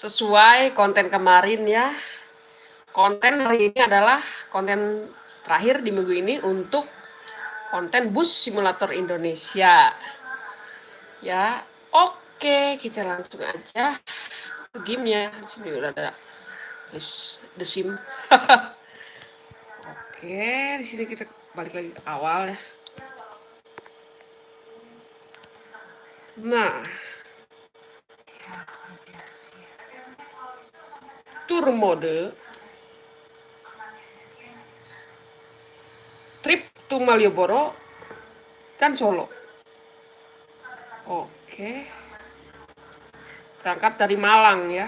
sesuai konten kemarin ya. Konten hari ini adalah konten terakhir di minggu ini untuk konten bus simulator Indonesia. Ya, oke, kita langsung aja ke gamenya. Sini udah ada the sim. oke, di sini kita balik lagi ke awal ya. Nah, tour mode trip to Malioboro dan Solo. Oke. Berangkat dari Malang ya.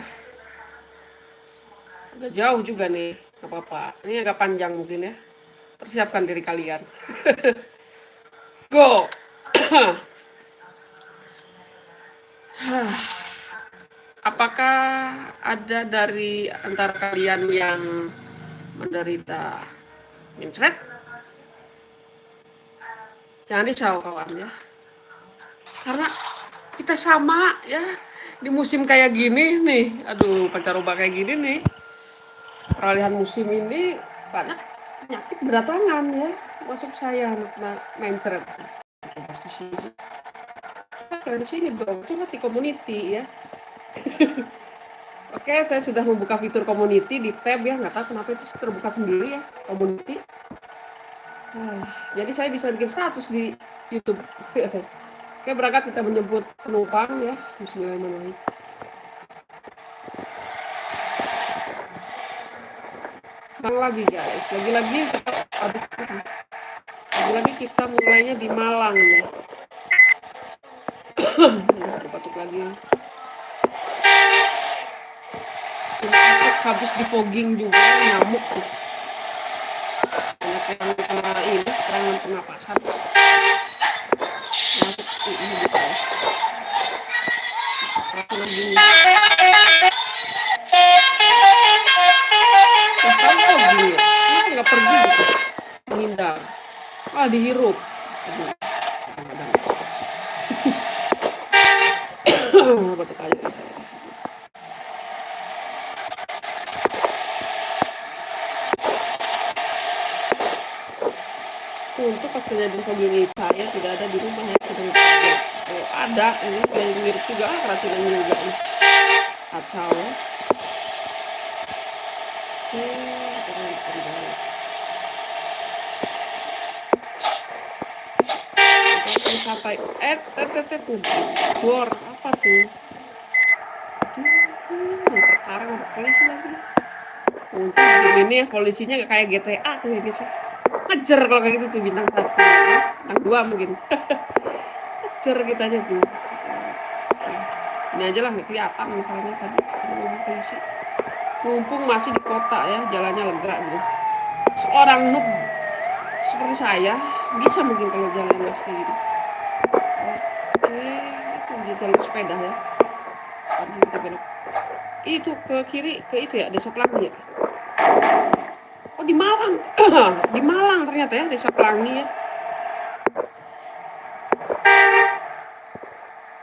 Agak jauh juga nih, gak apa-apa. Ini agak panjang mungkin ya. Persiapkan diri kalian. Go! Apakah ada dari antara kalian yang menderita mincret? Jangan risau kawan ya. Karena kita sama ya di musim kayak gini nih. Aduh, pancaroba kayak gini nih. Peralihan musim ini banyak penyakit berdatangan ya. Masuk saya. Pasti sini. Kita di sini dong, cuma di community ya. Oke, saya sudah membuka fitur community di tab ya, nggak tahu kenapa itu terbuka sendiri ya, community. Uh, jadi saya bisa bikin status di YouTube. Oke, berangkat kita menyebut penumpang ya. Bismillahirrahmanirrahim. Bang lagi guys, lagi-lagi kita lagi-lagi kita mulainya di Malang ya. Batuk lagi habis di fogging juga nyamuk tuh. Banyak yang kena ini serangan pernapasan masuk ini gitu ya? Kenapa nggak pergi gitu? Menghindar. Ah dihirup aduh. Kadang batuk aja untuk pas kejadian pagi saya tidak ada di rumah ya sedang oh, ada ini kayak mirip juga ah, keracunan juga. Nih kacau. Ya oke sampai eh eh eh eh tuh. Bor apa tuh? Ada polisi lagi. Untung ini ya polisinya kayak GTA tuh ya guys ngejar kalau kayak gitu tuh bintang satu ya. bintang dua mungkin. Ngejar kita aja tuh. Ini aja lah kelihatan misalnya tadi polisi. Mumpung masih di kota ya jalannya lega gitu. Seorang noob seperti saya bisa mungkin kalau jalan mas kayak gitu. Oke itu di jalur sepeda ya. Itu ke kiri ke itu ya desa pelangi ya di Malang ternyata ya desa Pelangi ya.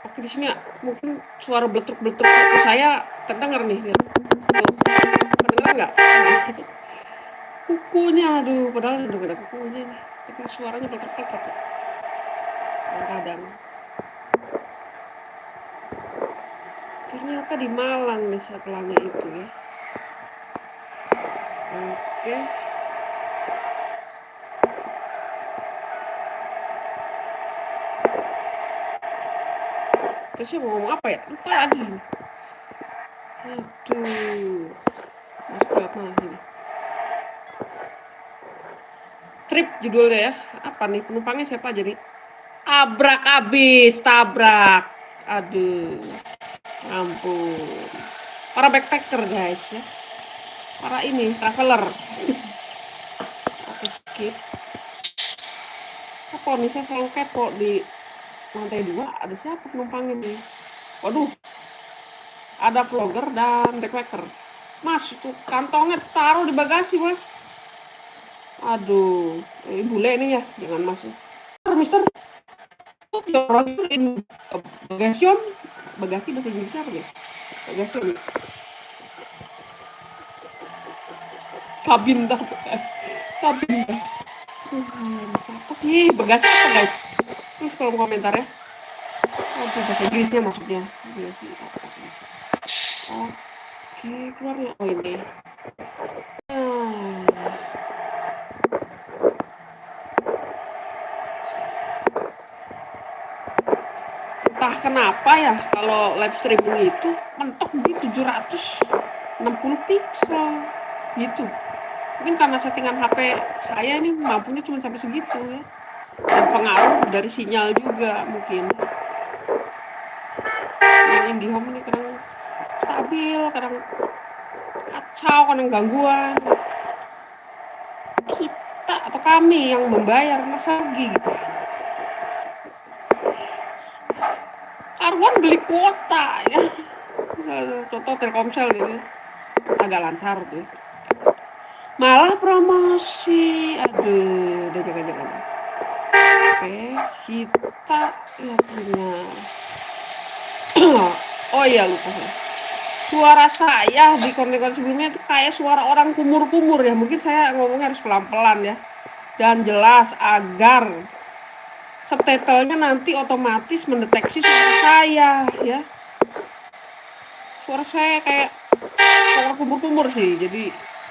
Oke di sini ya, mungkin suara beletruk-beletruk saya terdengar nih. Ya. Terdengar nggak? Nah, itu. Kukunya, aduh, padahal udah ada kukunya nih. Tapi suaranya beletruk-beletruk. Ya. Kadang-kadang. Ternyata di Malang desa Pelangi itu ya. Oke. Terus mau ngomong apa ya? Lupa lagi. Aduh. Mas berat ini. Trip judulnya ya. Apa nih? Penumpangnya siapa jadi? Abrak abis, tabrak. Aduh. Ampun. Para backpacker guys ya para ini traveler oke skip apa nih saya selalu kepo di lantai dua ada siapa penumpang ini? Waduh ada vlogger dan backpacker. Mas itu kantongnya taruh di bagasi mas. Aduh ini bule ini ya jangan mas ya. mister browser in bagasi bagasi bahasa Inggris apa guys bagasi kabin dah kabin dah apa sih? Bagasi apa guys? Terus kolom komentar ya oh bahasa Inggrisnya maksudnya. Iya sih oke. Keluar ya oh ini. Hmm. entah kenapa ya kalau live streaming itu mentok di 760 pixel gitu. Mungkin karena settingan HP saya ini mampunya cuma sampai segitu ya dan pengaruh dari sinyal juga mungkin. Yang IndiHome ini kadang stabil kadang kacau kadang gangguan. Kita atau kami yang membayar masa rugi gitu? Karuan beli kuota ya. Contoh Telkomsel gitu agak lancar tuh. Malah promosi. Aduh udah oke kita ya punya oh iya lupa suara saya di konten-konten sebelumnya itu kayak suara orang kumur-kumur ya. Mungkin saya ngomongnya harus pelan-pelan ya. Dan jelas agar subtitlenya nanti otomatis mendeteksi suara saya ya. Suara saya kayak suara kumur-kumur sih jadi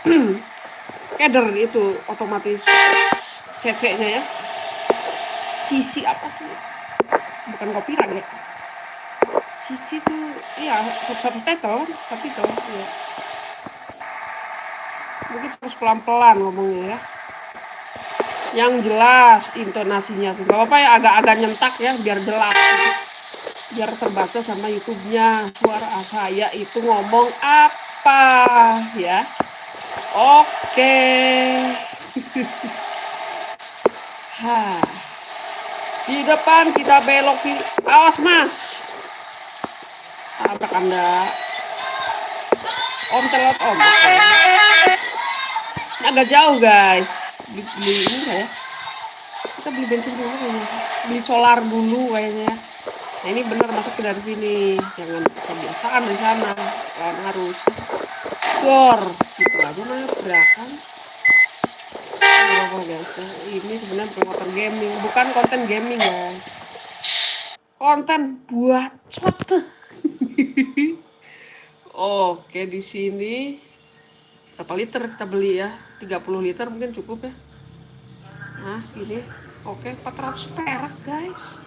keder itu otomatis cc-nya ya sisi apa sih? Bukan copyright ya sisi itu iya subtitle subtitle ya mungkin harus pelan-pelan ngomongnya ya. Yang jelas intonasinya tuh. Gak apa ya agak-agak nyentak ya biar jelas. Biar terbaca sama YouTube-nya. Suara saya itu ngomong apa ya? Oke. ha. Di depan kita belok di awas Mas. Apa Anda? Om celot Om. Agak jauh guys. Beli, beli ini ya. Kita beli bensin dulu kayaknya. Beli solar dulu kayaknya. Nah ini benar masuk ke dari sini. Jangan kebiasaan di sana. Kan harus gor gitu aja gerakan ini sebenarnya konten gaming. Bukan konten gaming guys. Konten buat cot oke di sini berapa liter kita beli ya? 30 liter mungkin cukup ya. Nah segini. Oke 400 perak guys.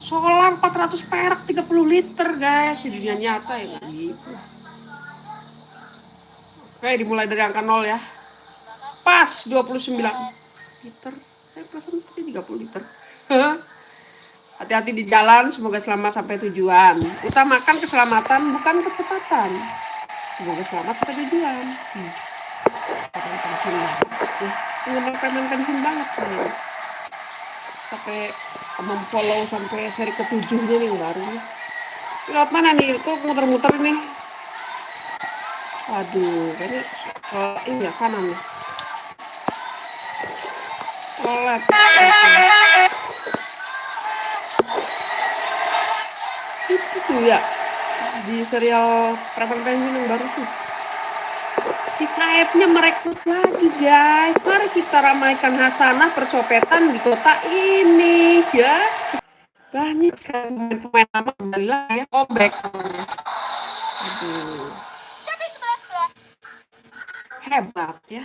Solar 400 perak 30 liter guys. Di dunia nyata ya gitu. Oke, dimulai dari angka 0 ya. Pas 29 liter. Eh, perasaan tadi 30 liter. Hati-hati di jalan, semoga selamat sampai tujuan. Utamakan keselamatan, bukan kecepatan. Semoga selamat sampai tujuan. Hmm. Penggemar pensiun banget saya. Sampai memfollow sampai seri ketujuhnya nih baru. Lewat mana nih? Kok muter-muter nih? Aduh, ini ke ini ya kanan ya. Itu tuh ya di serial Preman Penguin yang baru tuh. Si sayapnya merekrut lagi guys. Mari kita ramaikan hasanah percopetan di kota ini ya. Banyak kan pemain-pemain lama kembali lagi ya. Comeback. Aduh hebat ya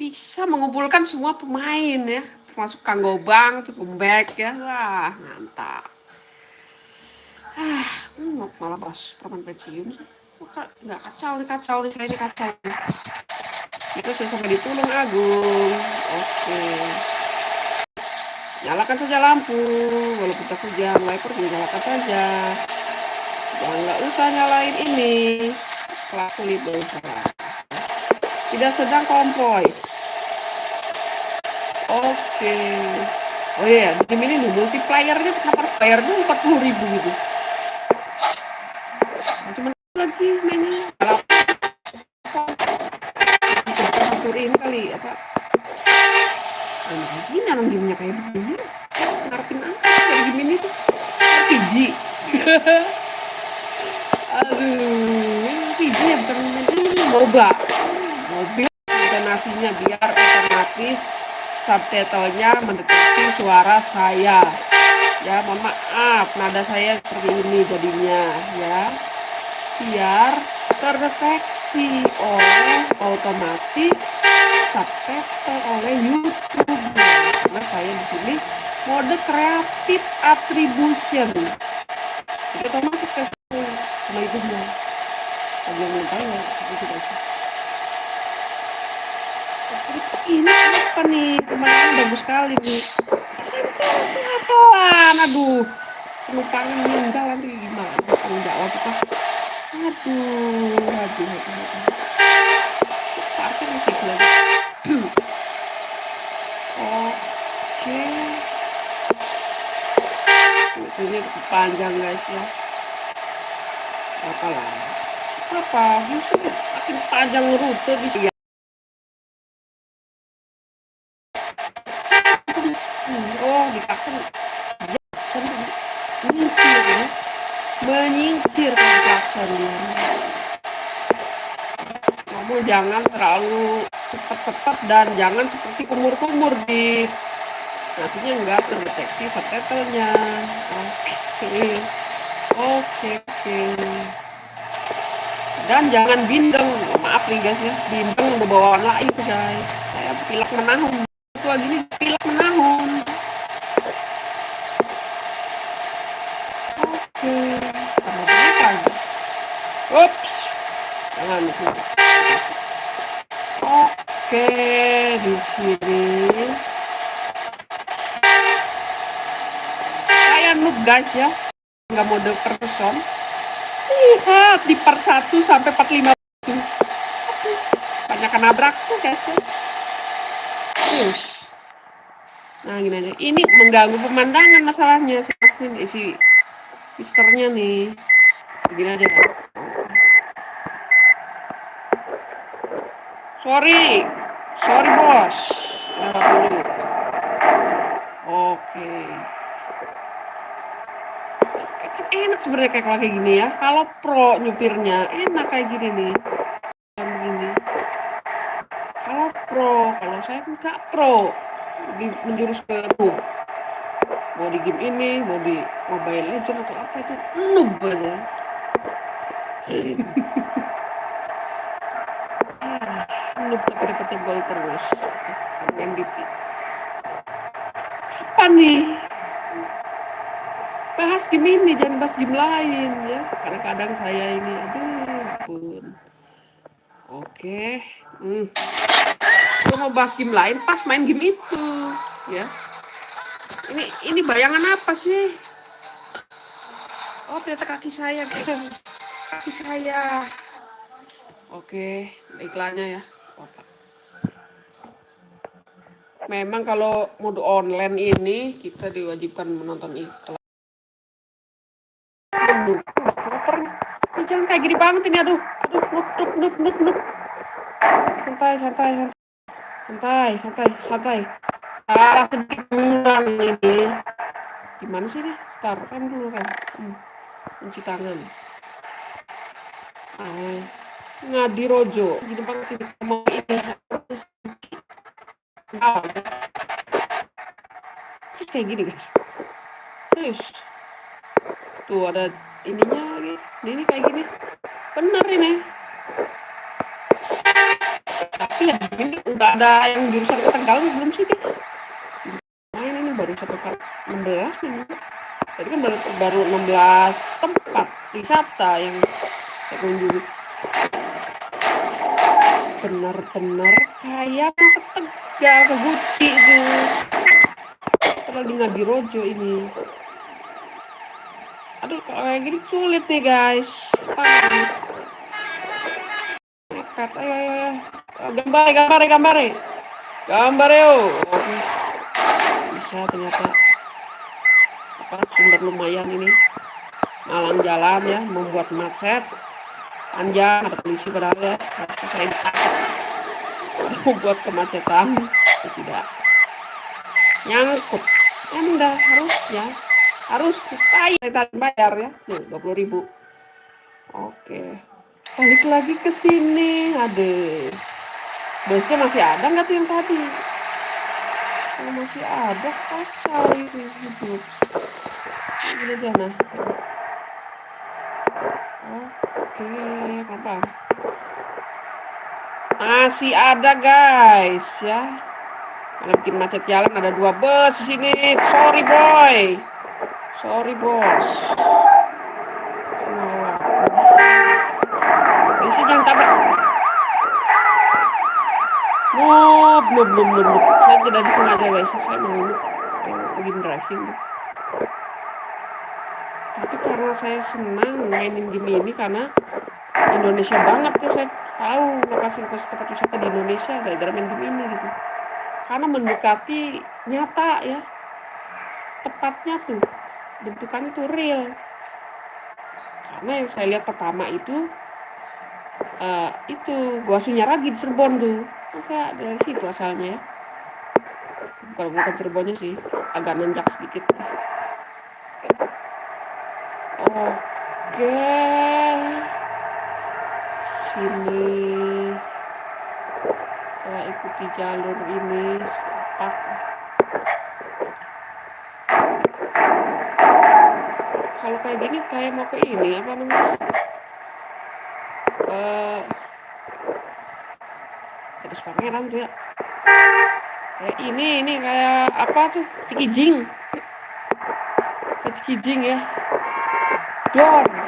bisa mengumpulkan semua pemain ya termasuk Kang Gobang comeback ya. Wah mantap. Ah hmm, malah pas permen pensiun nggak kacau nih kacau nih saya ini kacau. Kita sudah sampai di Tulung Agung. Oke. Nyalakan saja lampu walaupun tak hujan wiper nyalakan saja. Jangan nggak usah nyalain ini. Pelaku libel tidak sedang konvoy. Oke. Oh iya, di sini nih multiplayernya kenapa dulu empat puluh ribu gitu. Nah, cuman lagi mainnya kalau aturin kali apa? Oh, gini orang gamenya kayak begini. Ngarepin apa kayak gini tuh? RPG. Aduh, ini RPG ya bukan ini MOBA. Mobil intonasinya biar otomatis subtitlenya mendeteksi suara saya. Ya mohon maaf nada saya seperti ini jadinya ya. Biar terdeteksi oleh otomatis subtitle oleh YouTube karena saya di sini mode creative attribution. Otomatis kan sama YouTube-nya. Bagi yang belum tahu ya itu guys ini apa nih? Pemandangan bagus sekali nih pelan aduh penumpangnya meninggal nanti. Gimana? Tanggung jawab aduh aduh aduh aduh. Parkir masih lagi. Oke. Ini panjang guys ya. Apa lah? Apa? Justru makin panjang rute di sini menyingkir klakson namun jangan terlalu cepat-cepat dan jangan seperti kumur-kumur di nantinya enggak terdeteksi subtitlenya. Oke. Oke oke. Dan jangan bindeng. Maaf nih guys ya. Bindeng bawaan lain guys. Saya pilek menahun. Itu lagi nih pilek menahun. Oke. lagi ups jangan oke di sini. Saya noob guys ya. Nggak mode person. Lihat di part 1 sampai part 5 banyak nabrak tuh guys ya. Terus. Nah gini aja. Ini mengganggu pemandangan masalahnya si si misternya nih. Begini aja guys. Sorry. Sorry bos dulu. Oke. Kan enak sebenarnya kayak kayak gini ya. Kalau pro nyupirnya enak kayak gini nih. Begini. Kalau pro kalau saya enggak pro. Di, menjurus ke noob mau di game ini mau di mobile legend atau apa itu noob aja ah, noob tapi dapetnya gol terus MVP apa nih? Bahas game ini jangan bahas game lain ya. Kadang-kadang saya ini aduh ampun. Oke hmm. Mau bahas game lain pas main game itu ya. Ini ini bayangan apa sih? Oh ternyata kaki saya kaki saya. Oke iklannya ya memang kalau mode online ini kita diwajibkan menonton iklan Aduh. Ini jangan kayak gini banget ini, aduh. Aduh, nuk, nuk, nuk, nuk, nuk. Santai, santai, santai. Santai, santai, santai. Salah sedikit kurang ini. Gimana sih ini? Ntar, rem dulu, rem. Hmm. Kunci tangan. Ah, ngadi rojo. Gini banget ini. Mau ini. Terus kayak gini, guys. Terus. Tuh ada ininya lagi. Ini kayak gini. Bener ini. Tapi ya ini udah ada yang jurusan ke belum sih guys? Main ini baru satu kali 16 nih. Tadi kan baru, baru 16 tempat wisata yang saya kunjungi. Benar-benar kayak mau ke Tegal, ke Guci itu. Lagi ngaji rojo ini. Aduh kalau kayak gini sulit nih guys. Nekat ayo ayo ayo gambar gambar gambar gambar yo. Bisa ternyata. Apa sumber lumayan ini. Malang jalan ya membuat macet. Panjang ada polisi padahal ya saya membuat kemacetan tidak. Nyangkut. Anda harus ya harus tadi bayar ya. Nih dua puluh ribu. Oke. Balik lagi ke sini ada busnya masih ada nggak tuh yang tadi? Kalau masih ada kacau itu hidup ini aja nah. Oke apa masih ada guys ya kalau bikin macet jalan ada dua bus di sini sorry boy sorry bos Polisi jangan tabrak. Oh, belum, belum, belum. Saya tidak disengaja guys. Saya mau lagi driving. Tapi karena saya senang mainin game ini karena Indonesia banget ya saya tahu lokasi-lokasi tempat wisata di Indonesia gara-gara main game ini gitu. Karena mendekati nyata ya. Tepatnya tuh bentukannya tuh real. Karena yang saya lihat pertama itu uh, itu gua Sunyaragi di Cirebon tuh masa dari situ asalnya ya bukan bukan Cirebonnya sih agak nanjak sedikit oke sini. Saya ikuti jalur ini setapak kalau kayak gini kayak mau ke ini apa namanya? Uh, terus pangeran tuh ya kayak ini ini kayak apa tuh? Cikijing. Cikijing ya. Dor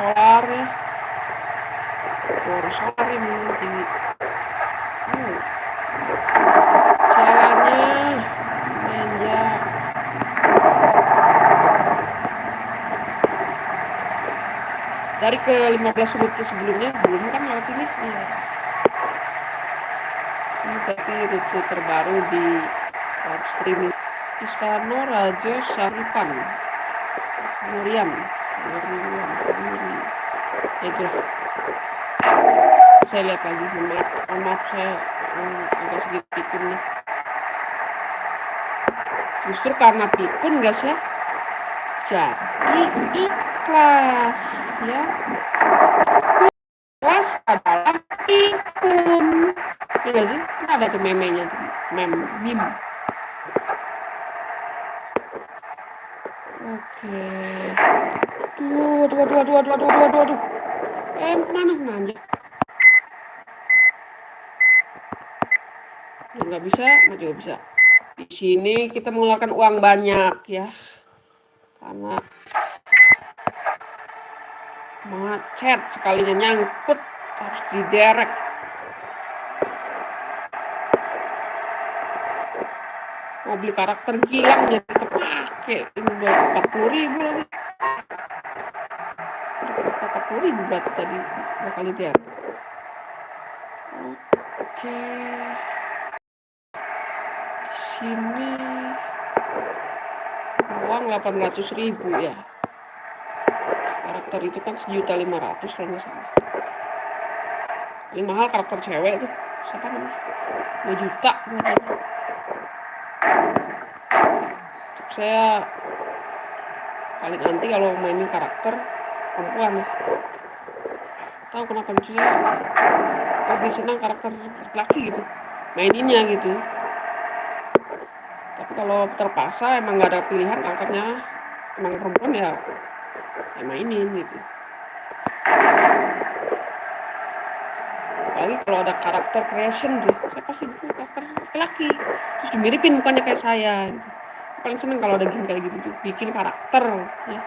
Solari sore Solari mungkin ini, jalannya menja dari ke 15 sudut sebelumnya belum kan lewat sini? Ya. ini tapi rute terbaru di live streaming. Istana Raja Saripan Nurian itu saya lihat lagi maaf maaf saya um, agak sedikit pikun nih justru karena pikun guys ya jadi ikhlas ya ikhlas adalah pikun ya sih ini ada tuh memenya mem meme Oke. Duh, aduh, aduh, aduh, aduh, aduh, aduh, aduh, aduh. Eh, mana nanya? Nggak bisa, nggak juga bisa. Di sini kita mengeluarkan uang banyak ya. Karena macet sekalinya nyangkut harus diderek. Mau beli karakter gilang jadi kepake ini udah empat puluh ribu lagi. Empat puluh ribu berarti tadi dua kali dia. Oke. Sini uang delapan ratus ribu ya. Karakter itu kan sejuta lima ratus kalau nggak salah. Ini mahal karakter cewek tuh. Siapa namanya? Dua juta. Saya paling anti kalau mainin karakter perempuan. Tahu kenapa saya lebih senang karakter laki gitu. Maininnya gitu. Tapi kalau terpaksa emang nggak ada pilihan karakternya emang perempuan ya, ya mainin gitu. apalagi kalau ada karakter creation tuh saya pasti bikin karakter laki terus dimiripin mukanya kayak saya gitu. paling seneng kalau ada game kayak gitu bikin karakter ya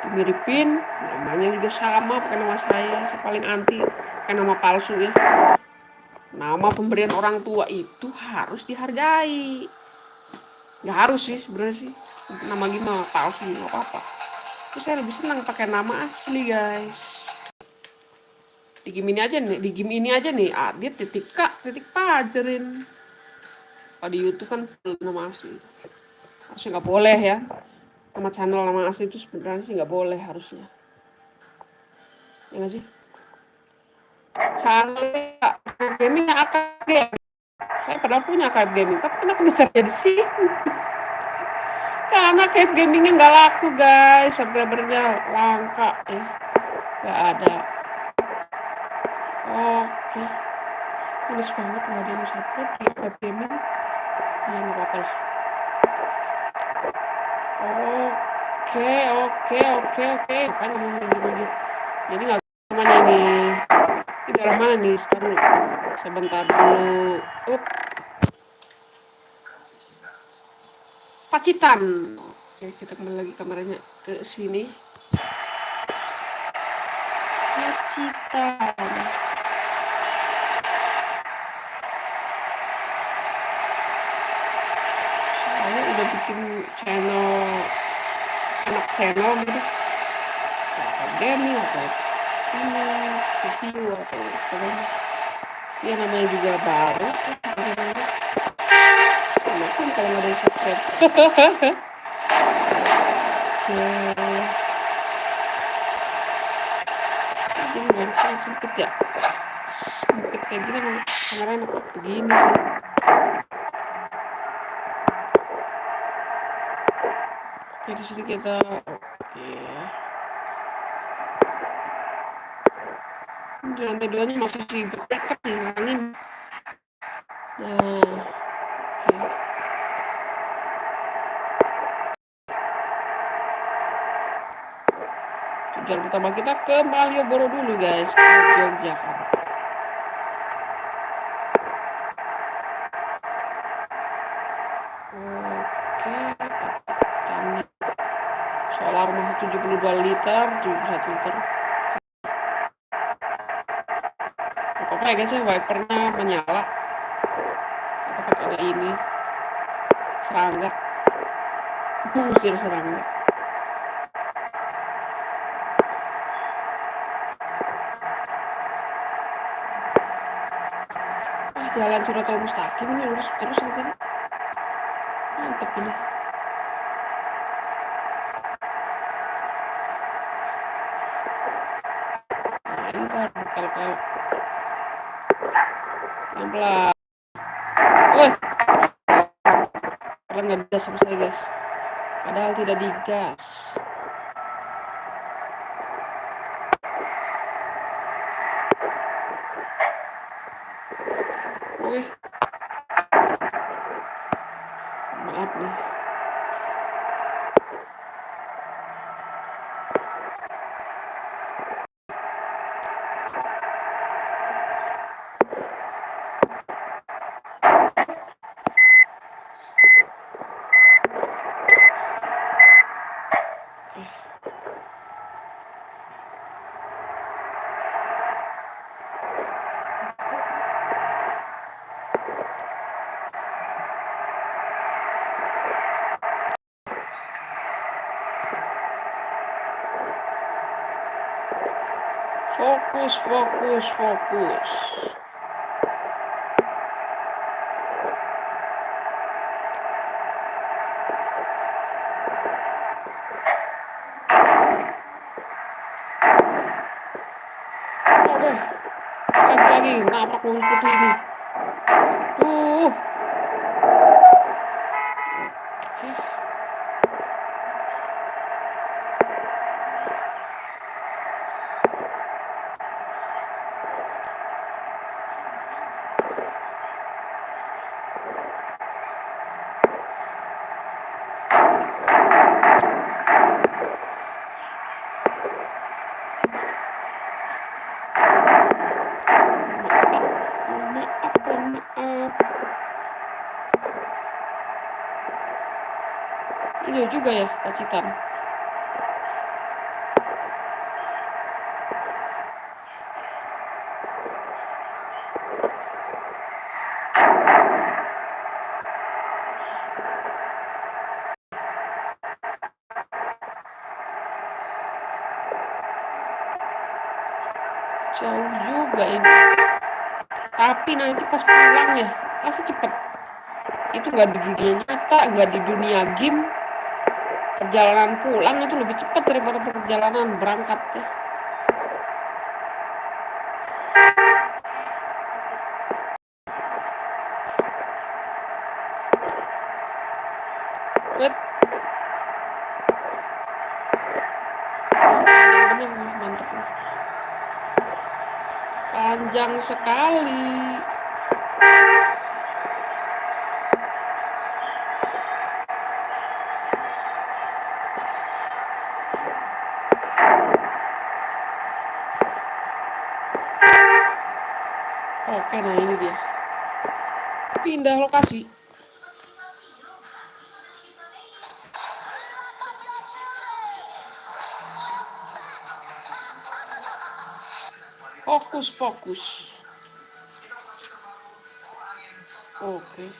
dimiripin namanya juga sama pakai nama saya saya paling anti pakai nama palsu ya. Nama pemberian orang tua itu harus dihargai. Nggak harus sih sebenarnya sih. Nama gimana palsu nggak apa-apa. Terus saya lebih senang pakai nama asli guys. Di game ini aja nih di game ini aja nih. Adit titik kak titik pajarin. Kalau di YouTube kan nama asli. Harusnya nggak boleh ya. Nama channel nama asli itu sebenarnya sih nggak boleh harusnya ya nggak sih? Channel gaming akan game saya padahal punya KF gaming tapi kenapa bisa jadi sih? Karena KF gamingnya nggak laku guys. Subscribernya langka ya nggak ada. Oke. Males banget nggak ada yang support di KF gaming. Ya nggak apa-apa lah. Oke oke oke oke kan ngomong lagi jadi nggak namanya ini ini daerah mana nih? Sekarang sebentar dulu. Up. Pacitan. Oke kita kembali lagi kameranya ke sini. Pacitan. Saya udah bikin channel anak channel gitu gaming atau ini review atau sebagainya ya namanya juga baru. Makan kalau ada yang subscribe. Ini bisa sempit ya? Sempit kayak gini mau kamera enak begini. Sih oke di sini kita oke lantai duanya masih sih berdekat nih angin nah tujuan pertama kita ke Malioboro dulu guys ke Yogyakarta. Oke solar masih 72 liter 71 liter apa ya guys ya wipernya menyala. Tapi ada ini. Serangga. Usir serangga. Ah jalan Suratol Mustaqim ini lurus terus nanti mantep ini nah ini baru kalau pelan-pelan Woi, Padahal nggak bisa saya guys. Padahal tidak digas. Wih. Maaf nih. Fokus, fokus, fokus. Oke, lagi lagi nabrak mobil putih ini. Tuh. Oke. Maaf, maaf, maaf. Ini juga ya, Pacitan. Jauh juga ini. Tapi nanti pas pulang ya, pasti cepet. Itu nggak di dunia nyata, nggak di dunia game. Perjalanan pulang itu lebih cepat daripada perjalanan berangkat ya. Panjang. Oke, nah ini dia. Pindah lokasi. Fokus, fokus. Oke.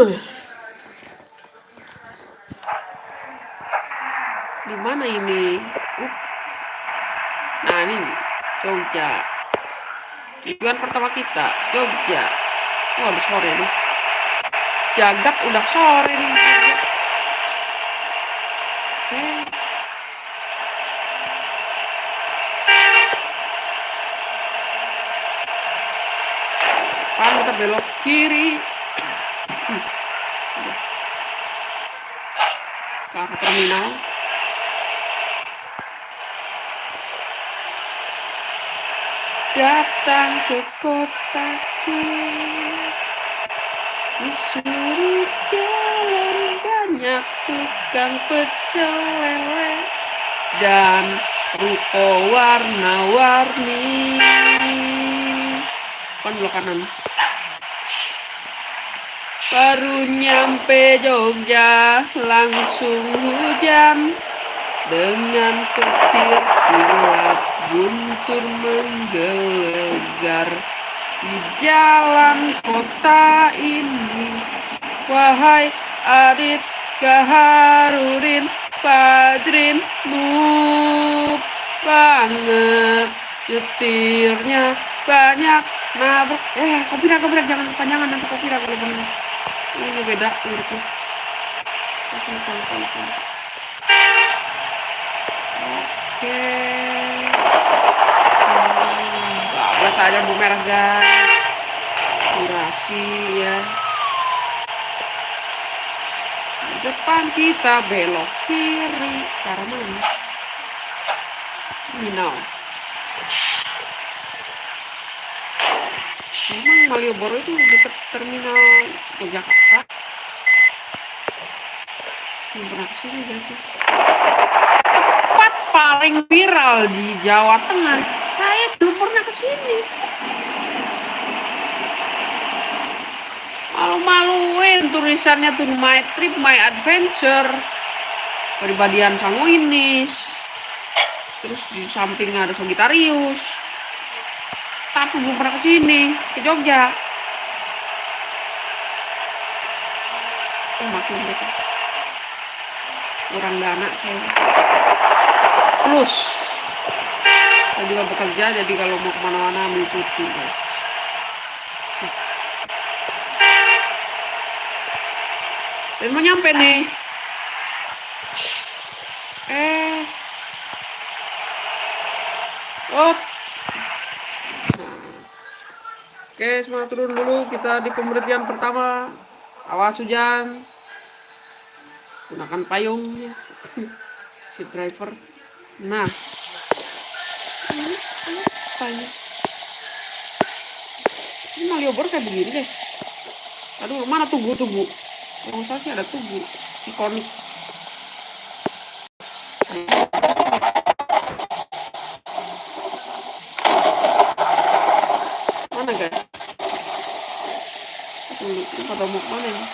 Di mana ini? Uh. Nah, ini Jogja. Tujuan pertama kita, Jogja. Udah sore nih. Jagat udah sore nih. Oke. Pan kita belok kiri. Hmm. Ke terminal. Datang ke kotaku disuruh jalan banyak tukang pecel lele dan ruko warna-warni kan belok kanan. Baru nyampe Jogja langsung hujan dengan petir gelap guntur menggelegar di jalan kota ini wahai Adit Kaharurin Fajrin Nup banget nyetirnya banyak. Nabrak eh kopira kopira jangan panjangan nanti kopira kalau benar ini beda liriknya Oke. Bablas aja bu merah guys. Durasi ya. Depan kita belok kiri. Cara mana? Minau. Memang Malioboro itu dekat terminal Jakarta. Belum pernah ke sini guys tempat paling viral di Jawa Tengah. Saya belum pernah ke sini. Malu-maluin tulisannya tuh My Trip, My Adventure. Peribadian Sanguinis. Terus di samping ada Sogitarius. Tapi belum pernah ke sini, ke Jogja. Oh, maklum deh. Kurang dana saya plus juga bekerja jadi kalau mau ke mana-mana ambil cuti guys. Dan mau nyampe nih. Eh. Oh. Oke semangat turun dulu. Kita di pemberhentian pertama. Awas hujan. Gunakan payung ya. Si driver. Nah. Apa ini? Malioboro kayak begini, guys. Aduh, mana tugu-tugu? Kalau saya sih ada tugu. Ikonik. Mana, guys? Tunggu, ini pada mau mana ya?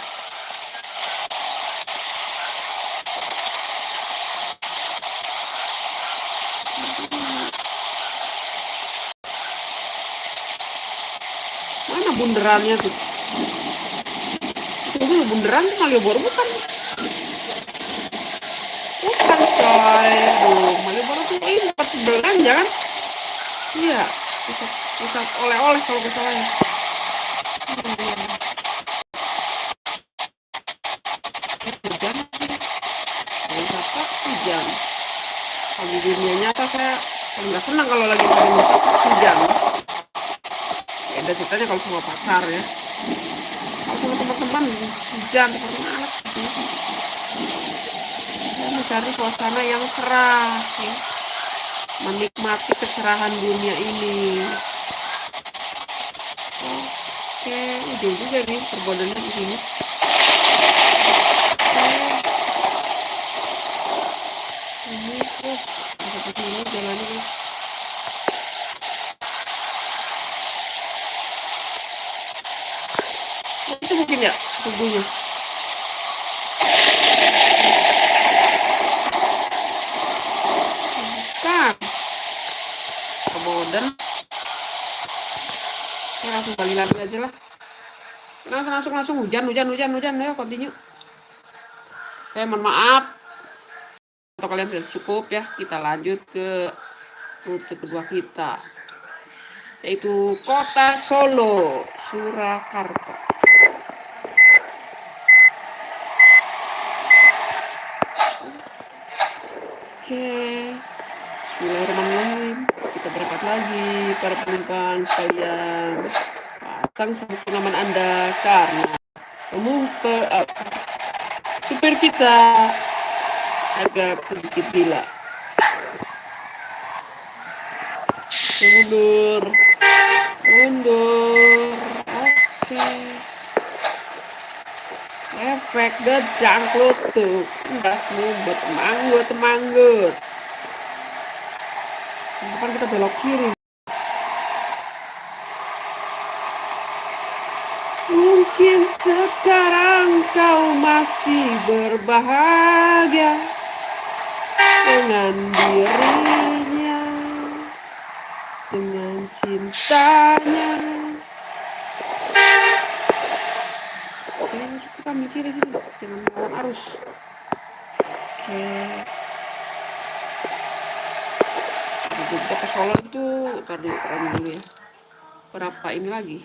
Mana bunderannya tuh? Tunggu, bunderan tuh Malioboro bukan? Bukan coy. Malioboro tuh import belanja kan? Iya. pusat pusat oleh-oleh kalau saya hmm. hujan hujan kalau di dunia nyata saya nggak senang kalau lagi wisata hujan ceritanya kalau sama pacar ya. Kalau sama teman-teman hujan seperti males. Gitu saya mencari suasana yang cerah ya. Menikmati kecerahan dunia ini. Oke udah juga nih perbodannya di sini ini tuh seperti ini jalannya guys itu mungkin ya tubuhnya modern ya langsung balik lagi aja lah langsung hujan hujan hujan hujan. Ya continue. Saya mohon maaf. Untuk kalian sudah cukup ya kita lanjut ke rute kedua kita yaitu kota Solo Surakarta. Oke okay. Bismillahirrahmanirrahim. Kita berangkat lagi para penumpang sekalian. Pasang sabuk pengaman anda karena pemumpe uh, supir kita agak sedikit gila mundur mundur oke okay. efek gejang tuh gas mumbet manggut manggut depan kita belok kiri mungkin sekarang kau masih berbahagia dengan dirinya dengan cintanya. Oke kita mikir sih jangan melawan arus. Oke. Jogja ke Solo itu tadi dulu ya. Berapa ini lagi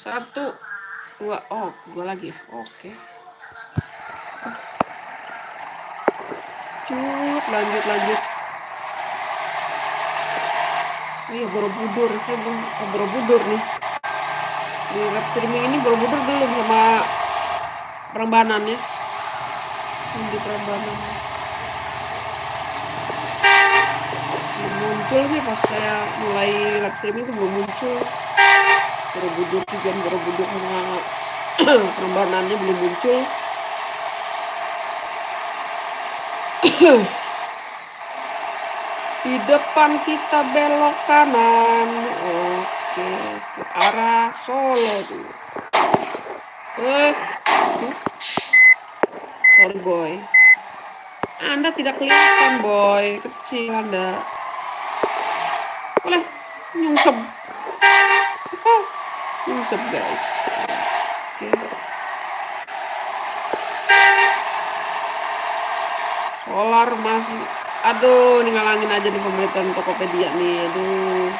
satu dua oh dua lagi ya? Oke. Cut lanjut lanjut. Oh iya Borobudur. Saya belum oh, Borobudur nih. Di live streaming ini Borobudur belum sama Prambanan ya? Di Prambanan. Muncul sih pas saya mulai live streaming itu belum muncul Borobudur juga Borobudur sama perembanannya belum muncul. Di depan kita belok kanan. Oke ke arah Solo tuh. Eh sorry boy. Anda tidak kelihatan boy. Kecil anda. Boleh nyungsep oh, nyungsep guys okay. solar masih aduh ini ngalangin aja nih pemerintahan Tokopedia nih aduh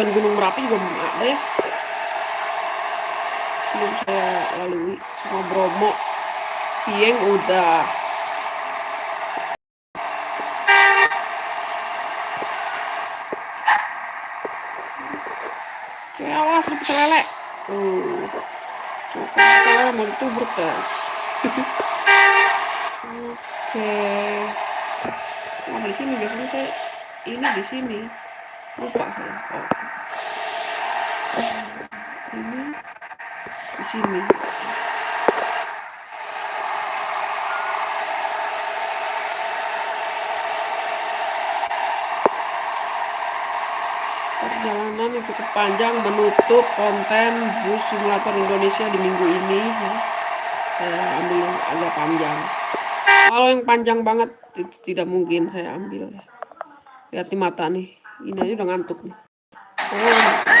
tujuan Gunung Merapi juga belum ada ya belum saya lalui sama Bromo Pieng udah Oke, awas lu lele. Tuh. Coba mau itu. Oke. Oh, di sini biasanya saya ini di sini. Lupa saya. Oke. Ini di sini. Perjalanan yang cukup panjang menutup konten bus simulator Indonesia di minggu ini ya. Saya ambil agak panjang. Kalau yang panjang banget itu tidak mungkin saya ambil. Lihat di mata nih. Ini aja udah ngantuk nih. Oh.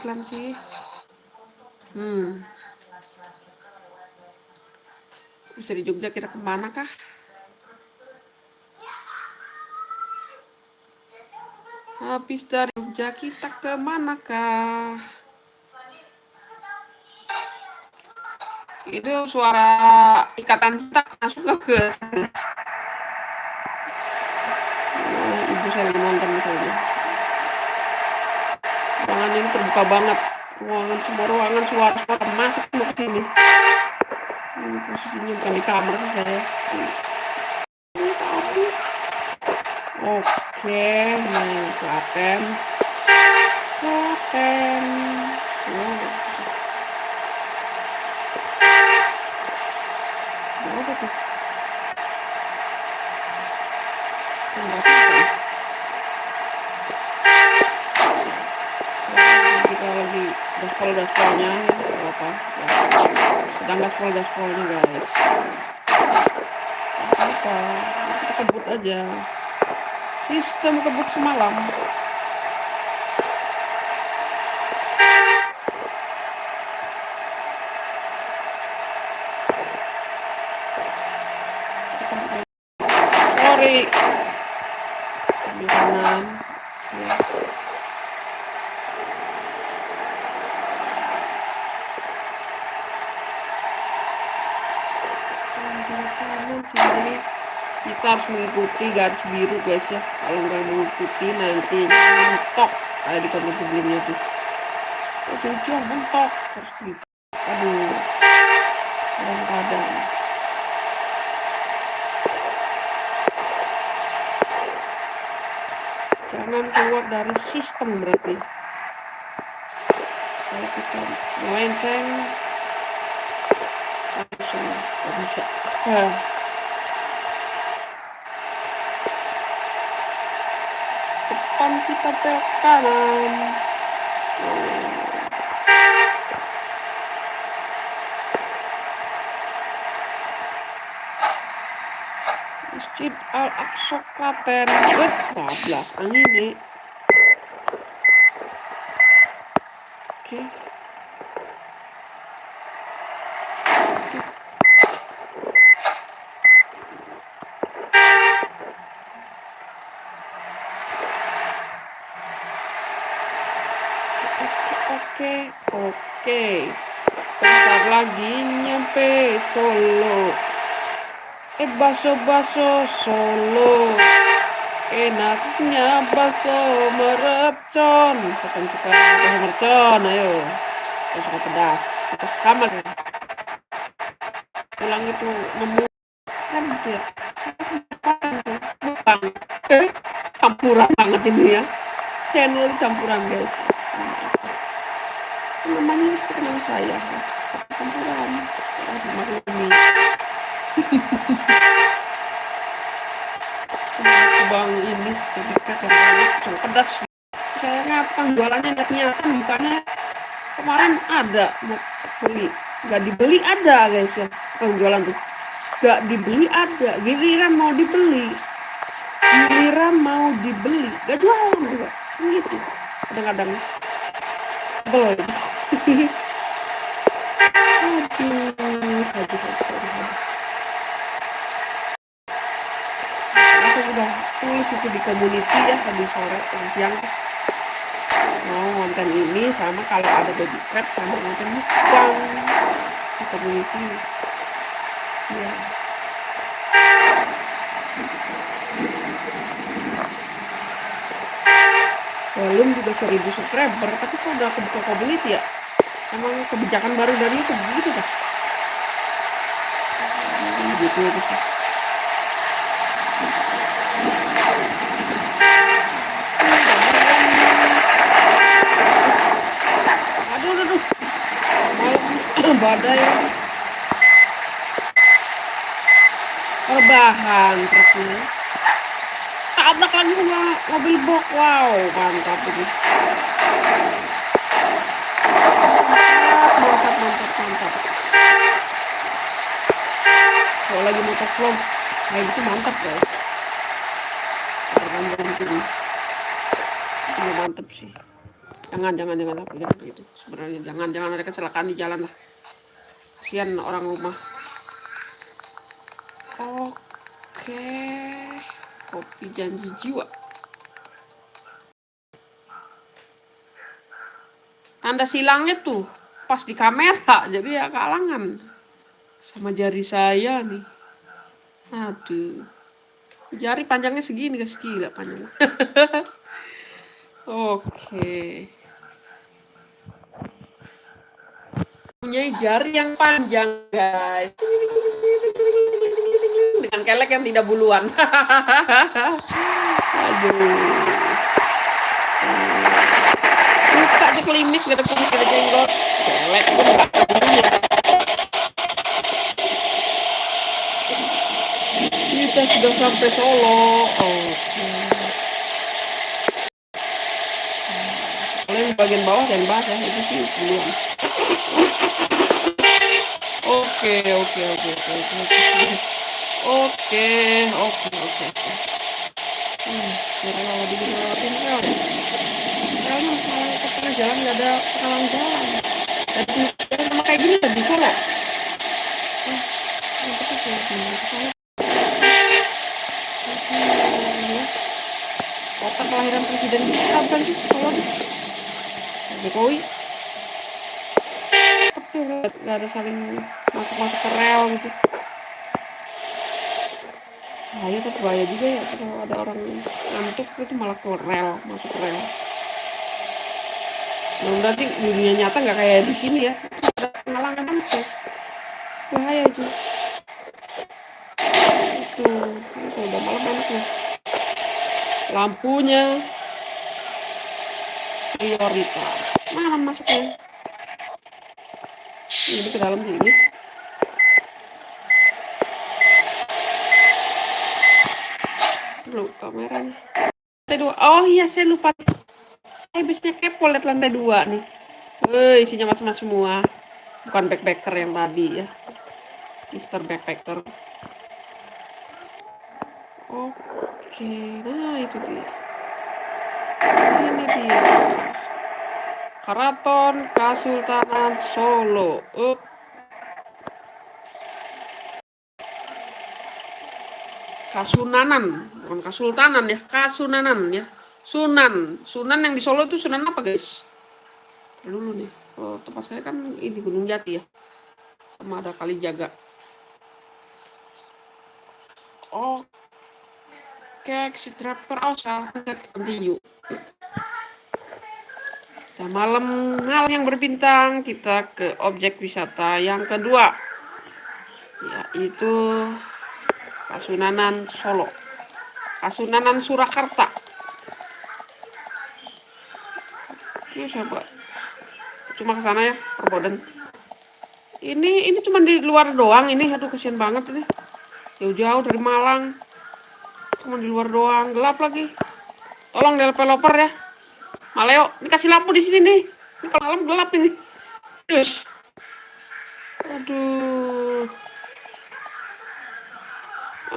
Iklan sih. Hmm. Bisa di Jogja kita ke mana kah? Habis dari Jogja kita ke mana kah? Itu suara ikatan stuck masuk ke oh, ibu saya lagi nonton misalnya. Ruangan ini terbuka banget. Ruangan semua ruangan suara suara masuk ke sini. Ini posisinya bukan di kamar sih saya. Oke, nih Klaten. Klaten. Oh. Apa tuh? Kita lagi gaspol gaspolnya ya, apa? Sedang gaspol gaspolnya guys. Apa? Kita kebut aja. Sistem kebut semalam. Sorry. Di kanan. Ya. Sini kita harus mengikuti garis biru guys ya. Kalau nggak mengikuti nanti mentok. Kayak di konten sebelumnya tuh. Oh, mentok. Harus gitu aduh. Kadang-kadang. Jangan keluar dari sistem berarti. Kalau kita melenceng langsung nggak bisa depan kita belok kanan Masjid Al-Aqsa Klaten Bet 14 angin nih Oke oke oke bentar lagi nyampe Solo eh baso baso Solo. Enaknya baso mercon. Siapa suka baso mercon ayo. Yang suka pedas kita sama. Kan pulang itu nemu. Kan gitu ya bukan campuran banget ini ya. Channel campuran guys. Namanya seperti nama saya. Campuran. Maklumi bang ini ketika cuma pedas. Sayangnya tukang jualannya niatnya kan bukannya kemarin ada beli. Nggak dibeli ada guys ya. Tukang jualan tuh. Nggak dibeli ada giliran mau dibeli. Giliran mau dibeli. Gak jualan juga. Gitu. Kadang-kadang. Aduh aduh aduh aku udah tulis itu di community ya tadi sore tadi siang. Mau konten ini sama kalau ada baby crab sama konten mukbang di community ya belum juga seribu subscriber tapi kok udah kebuka community ya? Emang kebijakan baru dari itu begitu kan gitu itu sih badai. Perbahan truknya tabrak lagi sama mobil box wow mantap ini. Mantap mantap mantap kalau lagi motor vlog kayak gitu mantap ya. ini mantap sih. Jangan jangan jangan apa ya, gitu. Sebenarnya jangan jangan ada kecelakaan di jalan lah kasihan orang rumah. Oke. Kopi janji jiwa. Tanda silangnya tuh pas di kamera jadi ya kalangan. Sama jari saya nih. Aduh. Jari panjangnya segini guys gila panjang oke punya jari yang panjang guys. Dengan kelek yang tidak buluan. Aduh. Buka aja kelimis gak ada ada jenggot kelek kita sudah sampai Solo. Oke. Kalian bagian bawah dan bahas ya itu sih duluan oke oke oke oke oke oke. Oke oke oke hmm kira kalau di lewatin rel relnya masalah ke tengah jalan nggak ada penghalang jalan. Jadi sama kayak gini tadi Solo eh itu tuh saya kota kelahiran presiden bukan sih Solo nih Jokowi? Tapi nggak ada saling masuk-masuk ke rel gitu. Bahaya tapi bahaya juga ya kalau ada orang ngantuk itu malah ke rel masuk rel. Nah berarti dunia nyata nggak kayak di sini ya. Ada penghalangan akses bahaya itu. Itu itu udah malam enaknya lampunya. Prioritas. Mana masuknya. Ini ke dalam sini lu kameranya lantai dua. Oh iya saya lupa. Saya biasanya kepo lihat lantai dua nih. Wih, isinya mas-mas semua. Bukan backpacker yang tadi ya. Mister Backpacker. Oke nah itu dia. Ini dia. Keraton Kasultanan Solo. Up Kasunanan bukan Kasultanan ya Kasunanan ya. Sunan Sunan yang di Solo itu Sunan apa guys? Dulu nih. Oh, tempat saya kan ini Gunung Jati ya. Sama ada kali jaga oke exit driver oh salah continue malam hal yang berbintang kita ke objek wisata yang kedua yaitu Kasunanan Solo. Kasunanan Surakarta. Oke coba cuma ke sana ya perboden. Ini ini cuma di luar doang ini. Aduh kesian banget ini. Jauh-jauh dari Malang. Cuma di luar doang. Gelap lagi. Tolong developer ya. Maleo ini kasih lampu di sini nih. Ini malam gelap ini. Terus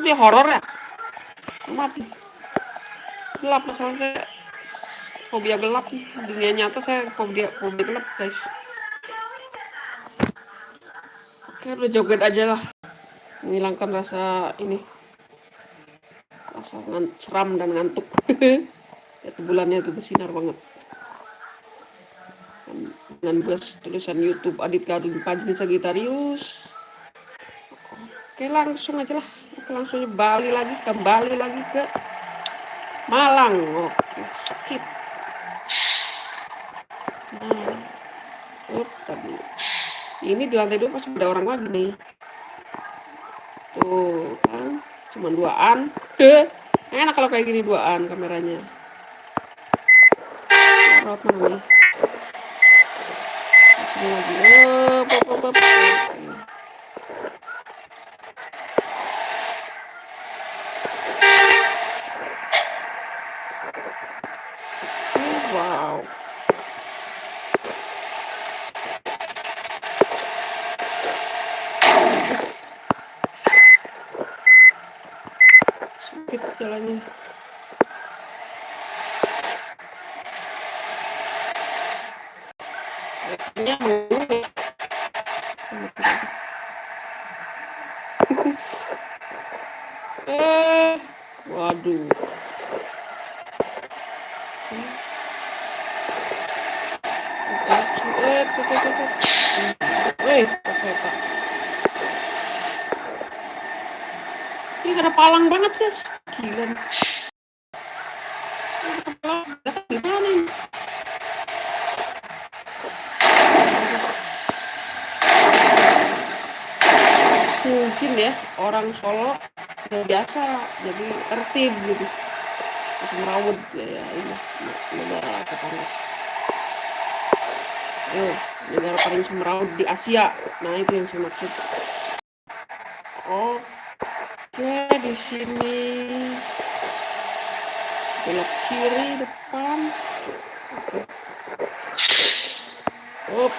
tapi horor ya? Mati. Gelap masalah saya fobia gelap nih. Dunia nyata saya fobia fobia gelap guys. Oke udah joget aja lah. Menghilangkan rasa ini. Rasa seram dan ngantuk. Itu bulannya itu bersinar banget. Dengan bus tulisan YouTube Adit Gadun Pajri Sagitarius. Oke langsung aja lah langsung balik lagi kembali lagi ke Malang. Oke skip. Nah ini di lantai dua pasti ada orang lagi nih. Tuh kan? Cuma duaan. Enak kalau kayak gini duaan kameranya. Up. Eh negara paling semeraut di Asia. Nah itu yang saya maksud. Oke di sini. Belok kiri depan. Oke. Up.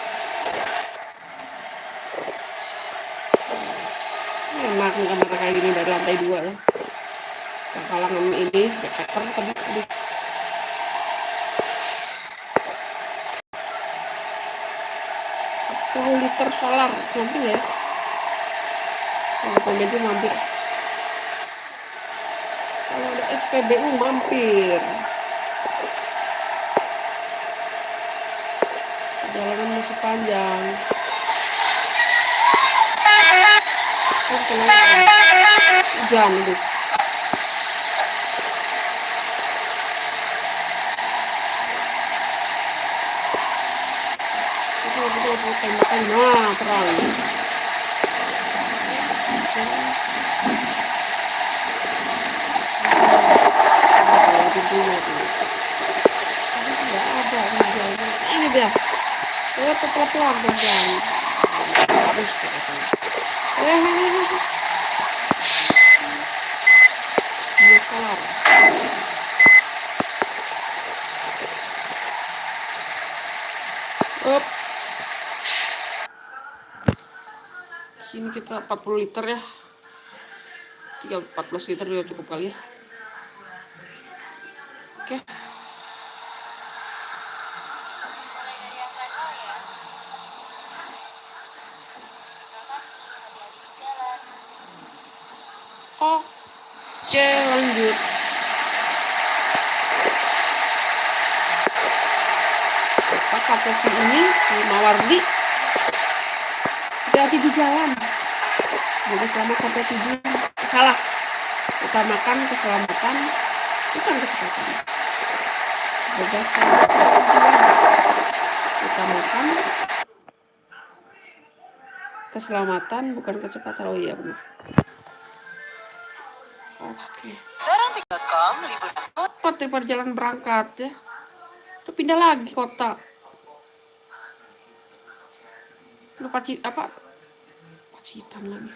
Ya, Enak kamar kayak gini dari lantai dua ya. kalangan ini ya, tapi 10 liter solar mampir ya. Kalau itu mampir kalau ada SPBU mampir. Jalanan masih panjang. Hujan itu nah terang. Ini dia. Eh, pelan-pelan hujan. Harus dia kelar. Up. Sini kita 40 liter ya. 3 14 liter juga cukup kali ya. Oke. Oke, lanjut. Si ini, Mawardi? Hati-hati di jalan. Jadi selamat sampai tujuan. Salah. Utamakan keselamatan, bukan kecepatan. Tujuan. Utamakan keselamatan, bukan kecepatan. Oh iya benar. Oke. Cepat daripada jalan berangkat ya. Itu pindah lagi kota. Lu paci apa? Pacitan lagi.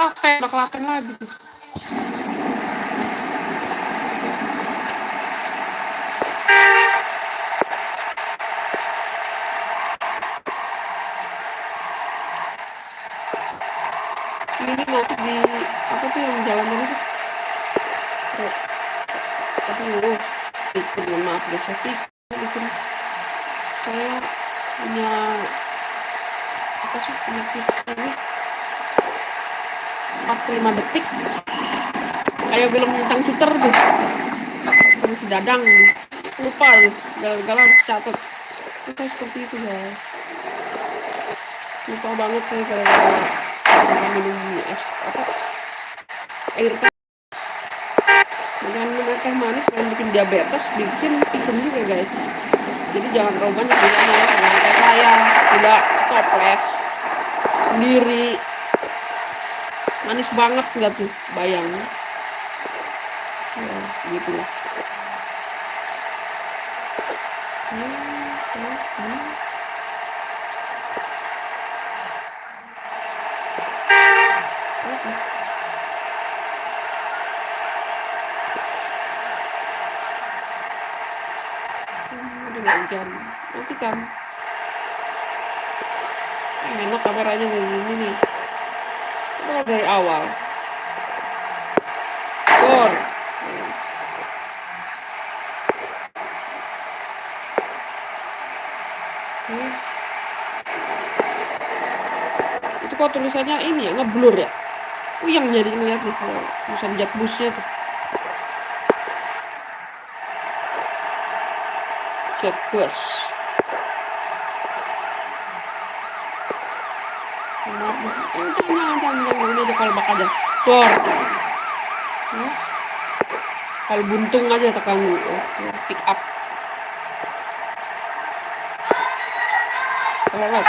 Klaten, udah Klaten lagi tuh. Ini nanti di apa tuh yang jalan mana tuh? Oh, tapi lu itu mohon maaf saya sih bikin saya punya apa sih punya tips ini 45 detik. Kayak film tentang shooter tuh. Si dadang lupa gagal harus catat itu seperti itu guys lupa banget saya gara-gara gara minum es apa air teh. Dengan minum teh manis selain bikin diabetes bikin pikun juga guys. Jadi jangan terlalu banyak gulanya ya saya tidak toples sendiri manis banget nggak tuh bayang ya gitu. Lah Hmm, hmm, hmm. Hujan nanti kan. Enak kameranya kayak gini nih Mulai dari awal. Gor. Oke. Itu kok tulisannya ini ya, ngeblur ya? Uyang jadi ngeliat nih kalau tulisan Jakbusnya tuh. Jakbus. Jangan, jangan, jangan. Ini aja. Ya. Kalau buntung aja tekan Oke, pick up. Lewat.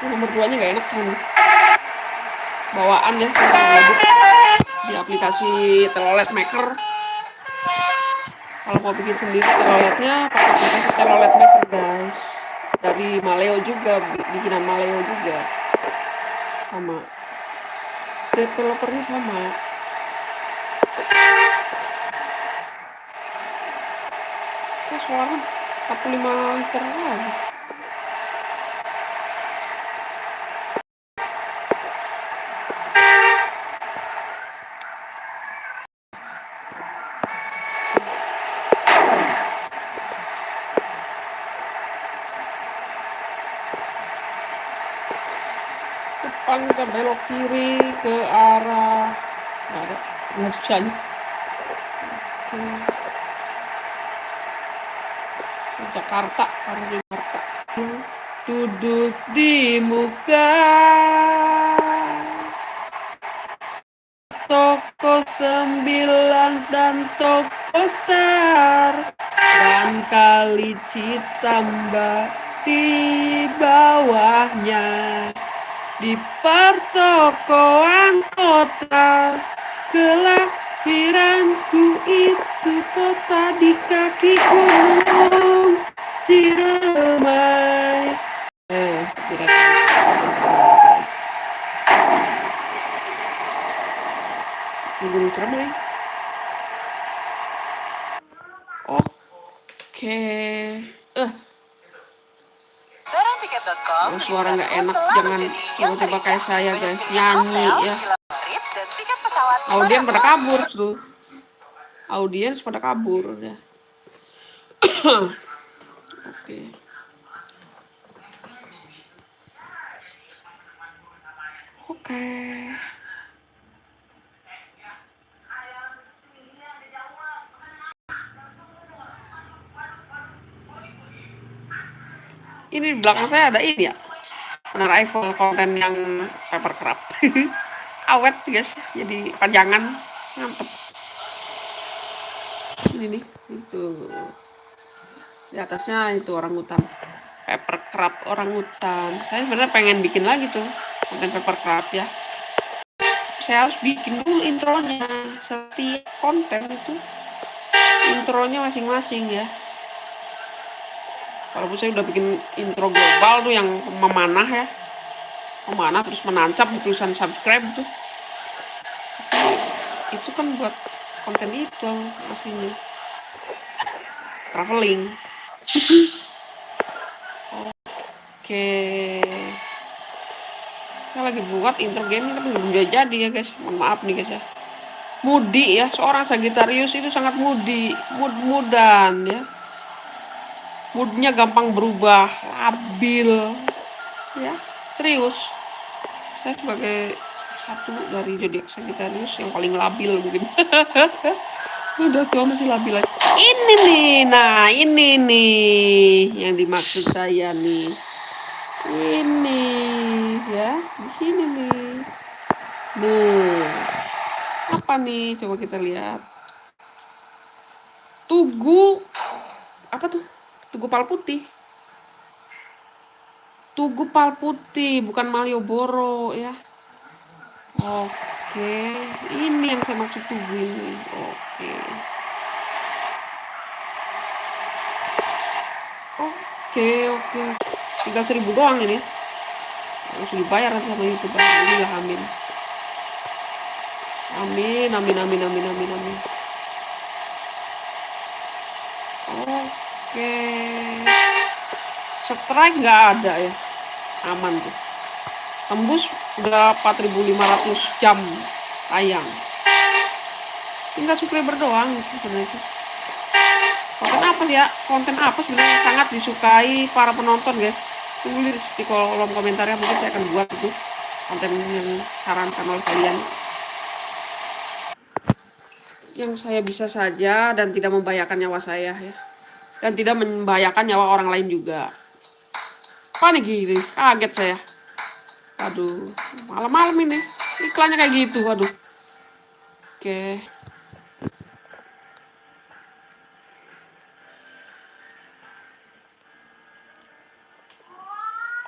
Nomor duanya nggak enak kan. Bawaan ya, di aplikasi Telolet Maker. Kalau mau bikin sendiri teloletnya pakai aplikasi Telolet Maker. Dari Maleo juga, bi- bikinan Maleo juga. Sama. Developernya sama. Saya suara 45 liter lagi. depan kita belok kiri ke arah nggak ada nggak. Ke Jakarta karena Jakarta. Duduk di muka. Toko sembilan dan toko star. Dan kali Citambah di bawahnya di pertokoan kota kelahiranku itu kota di kaki gunung Ciremai. Eh gunung Ciremai. Oke. eh Kalau suara nggak enak, jangan teringat. kayak saya, guys. Nyanyi, ya. villa favorit, dan tiket pesawat audien pada kabur tuh audiens pada kabur ya oke oke ini di belakang saya ada ini ya? iPhone konten yang paper crab awet guys. Jadi panjangan mantep. Ini nih itu. Di atasnya itu orang hutan paper crab orang hutan saya sebenarnya pengen bikin lagi tuh konten paper crab ya. Saya harus bikin dulu intronya. Setiap konten itu intronya masing-masing ya walaupun saya udah bikin intro global tuh yang memanah ya. Memanah terus menancap di tulisan subscribe tuh. Itu kan buat konten itu aslinya. Traveling. Oke. Saya lagi buat intro game tapi belum jadi ya guys. Mohon maaf nih guys ya. Mudi ya seorang Sagittarius itu sangat mudi mood mudan ya moodnya gampang berubah labil ya. Serius. Saya sebagai satu dari zodiak Sagittarius yang paling labil mungkin. Udah tua masih labil lagi ini nih nah ini nih yang dimaksud saya nih. Ini ya di sini nih. Nih apa nih? Coba kita lihat. Tugu apa tuh tugu pal putih. Tugu pal putih bukan Malioboro ya. Oke ini yang saya maksud tugu ini. Oke. Oke oke. Tinggal seribu doang ini. Harus dibayar sama youtuber ini lah amin. Amin amin amin amin amin amin. Oke strike nggak ada ya. Aman tuh. Tembus udah 4500 jam tayang. Tinggal subscriber doang sebenarnya konten apa sih ya? Konten apa sebenarnya sangat disukai para penonton guys? Tunggu di, kolom komentarnya mungkin saya akan buat itu konten yang sarankan oleh kalian. Yang saya bisa saja dan tidak membahayakan nyawa saya ya dan tidak membahayakan nyawa orang lain juga. Panik gini? Kaget saya. Aduh malam-malam ini. Iklannya kayak gitu aduh. Oke.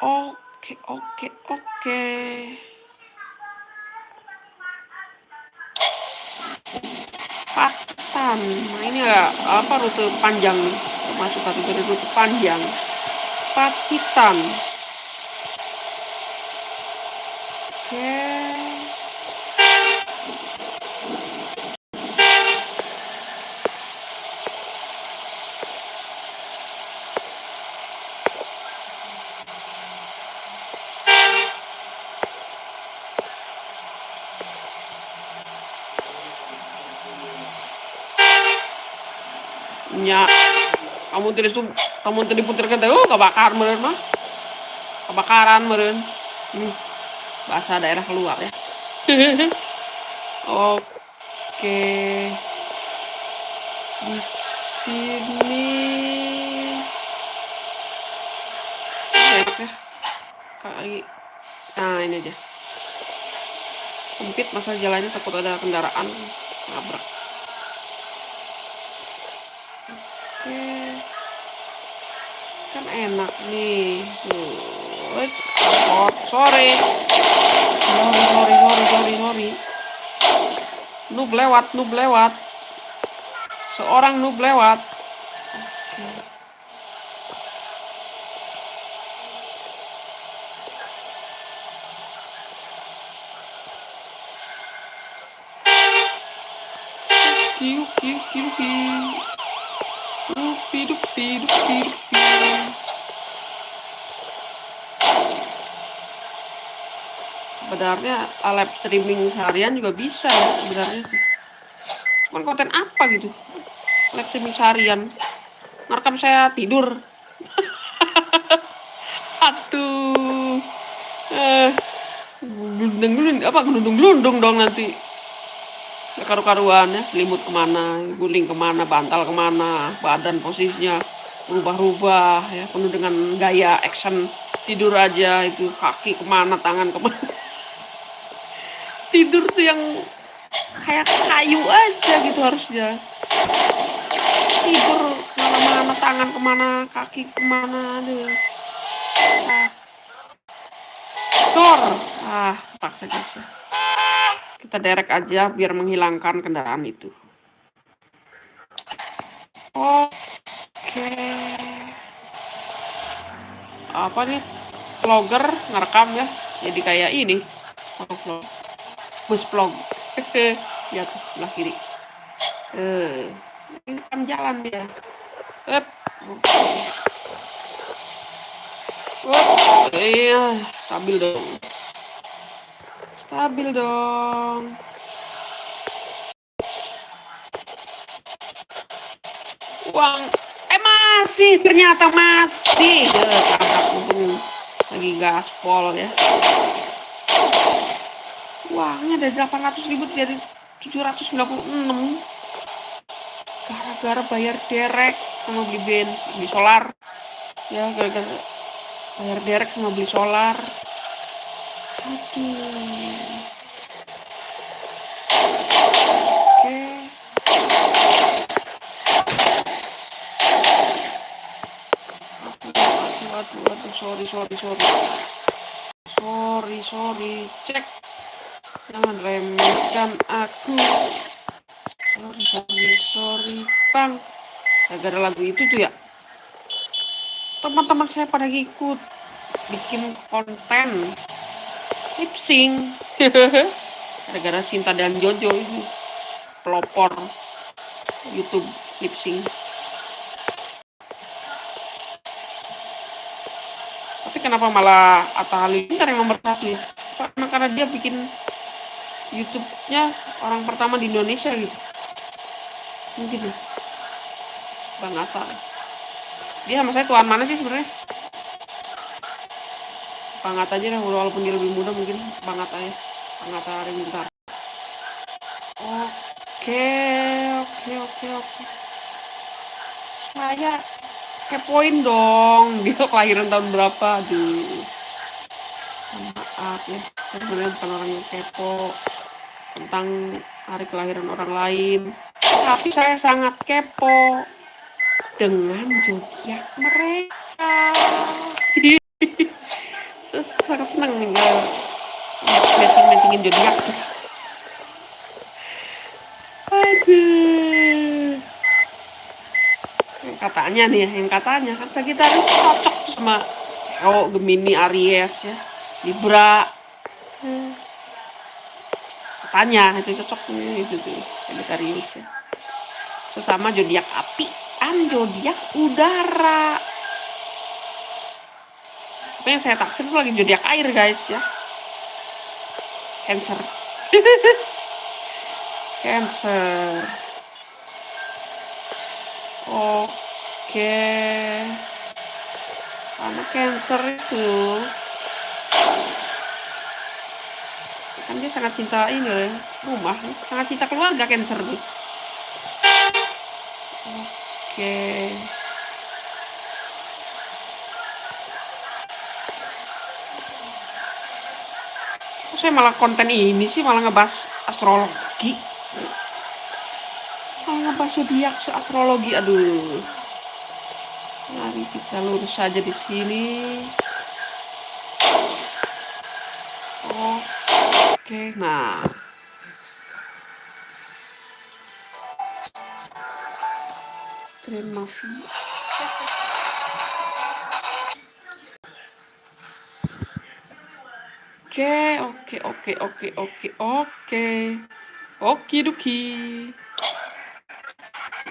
Oke oke oke. Patan nah ini ya apa rute panjang nih masuk kategori rute panjang Pacitan. Oke. Nya tidak tuh kamu tidak putar kata oh kebakar meren mah. Kebakaran meren hmm, bahasa daerah keluar ya. Oke. Di sini. Kali nah ini aja sempit masa jalannya takut ada kendaraan. Nabrak enak nih. Oh, sorry. Sorry sorry sorry sorry sorry. Noob lewat noob lewat. Seorang noob lewat. Kiu kiu Sebenarnya live streaming seharian juga bisa ya sebenarnya sih. Cuman konten apa gitu? Live streaming seharian. Ngerekam saya tidur. Aduh. Eh, gelundung gelundung apa gelundung gelundung dong nanti. Gak karu-karuan ya, selimut ke mana, guling ke mana, bantal ke mana, badan posisinya berubah-ubah ya, penuh dengan gaya action tidur aja itu kaki ke mana, tangan ke mana. Tidur tuh yang kayak kayu aja gitu harusnya. Tidur ke mana-mana, tangan ke mana, kaki ke mana, aduh. Ah. Kor. Ah, terpaksa guys ya kita derek aja biar menghilangkan kendaraan itu. Oke. Apa nih? Vlogger ngerekam ya. Jadi kayak ini. Vlog. Bus vlog. ya tuh sebelah kiri. Eh, rekam jalan dia. Up. Oh, iya, stabil dong. Stabil dong. Uang. Eh masih, ternyata masih. Untung lagi gaspol ya. Uangnya dari 800 ribu jadi 796. Gara-gara bayar derek sama beli bensin, beli solar. Ya, gara-gara bayar derek sama beli solar. Aduh. Oke. Aduh, aduh, aduh, sorry, sorry, sorry. Sorry, sorry. Cek. Jangan remehkan aku. Sorry, sorry. Bang. Gara-gara lagu itu tuh ya. Teman-teman saya pada ikut bikin konten lip sync gara-gara Sinta dan Jojo ini pelopor YouTube lip sync tapi kenapa malah Atta Halilintar yang nomor satu ya? Karena dia bikin YouTube-nya orang pertama di Indonesia gitu. Mungkin ya. Bang Atta. Dia sama saya tuan mana sih sebenarnya? Bang Atta aja lah, walaupun dia lebih muda mungkin Bang Atta ya. Bang Atta Halilintar. Oke, oke, oke, oke. Saya kepoin dong dia kelahiran tahun berapa aduh maaf ya saya sebenarnya bukan orang yang kepo tentang hari kelahiran orang lain. Tapi saya sangat kepo dengan zodiak mereka. Terus sangat senang nih matching matchingin zodiak aduh. Yang katanya nih ya, yang katanya kan Sagittarius cocok sama Leo, Gemini, Aries ya, Libra. Katanya itu cocok nih itu tuh Sagittarius ya. Sesama zodiak api, an zodiak udara. Tapi yang saya taksir itu lagi zodiak air guys ya. Cancer. Cancer. Oke. Karena cancer itu kan dia sangat cinta ini loh rumah, sangat cinta keluarga cancer tuh. Oke. Kok saya malah konten ini sih malah ngebahas astrologi? Malah ngebahas zodiak astrologi. Aduh. Mari kita lurus saja di sini oke nah terima kasih Oke, oke, oke, oke, oke, oke. Oke, duki.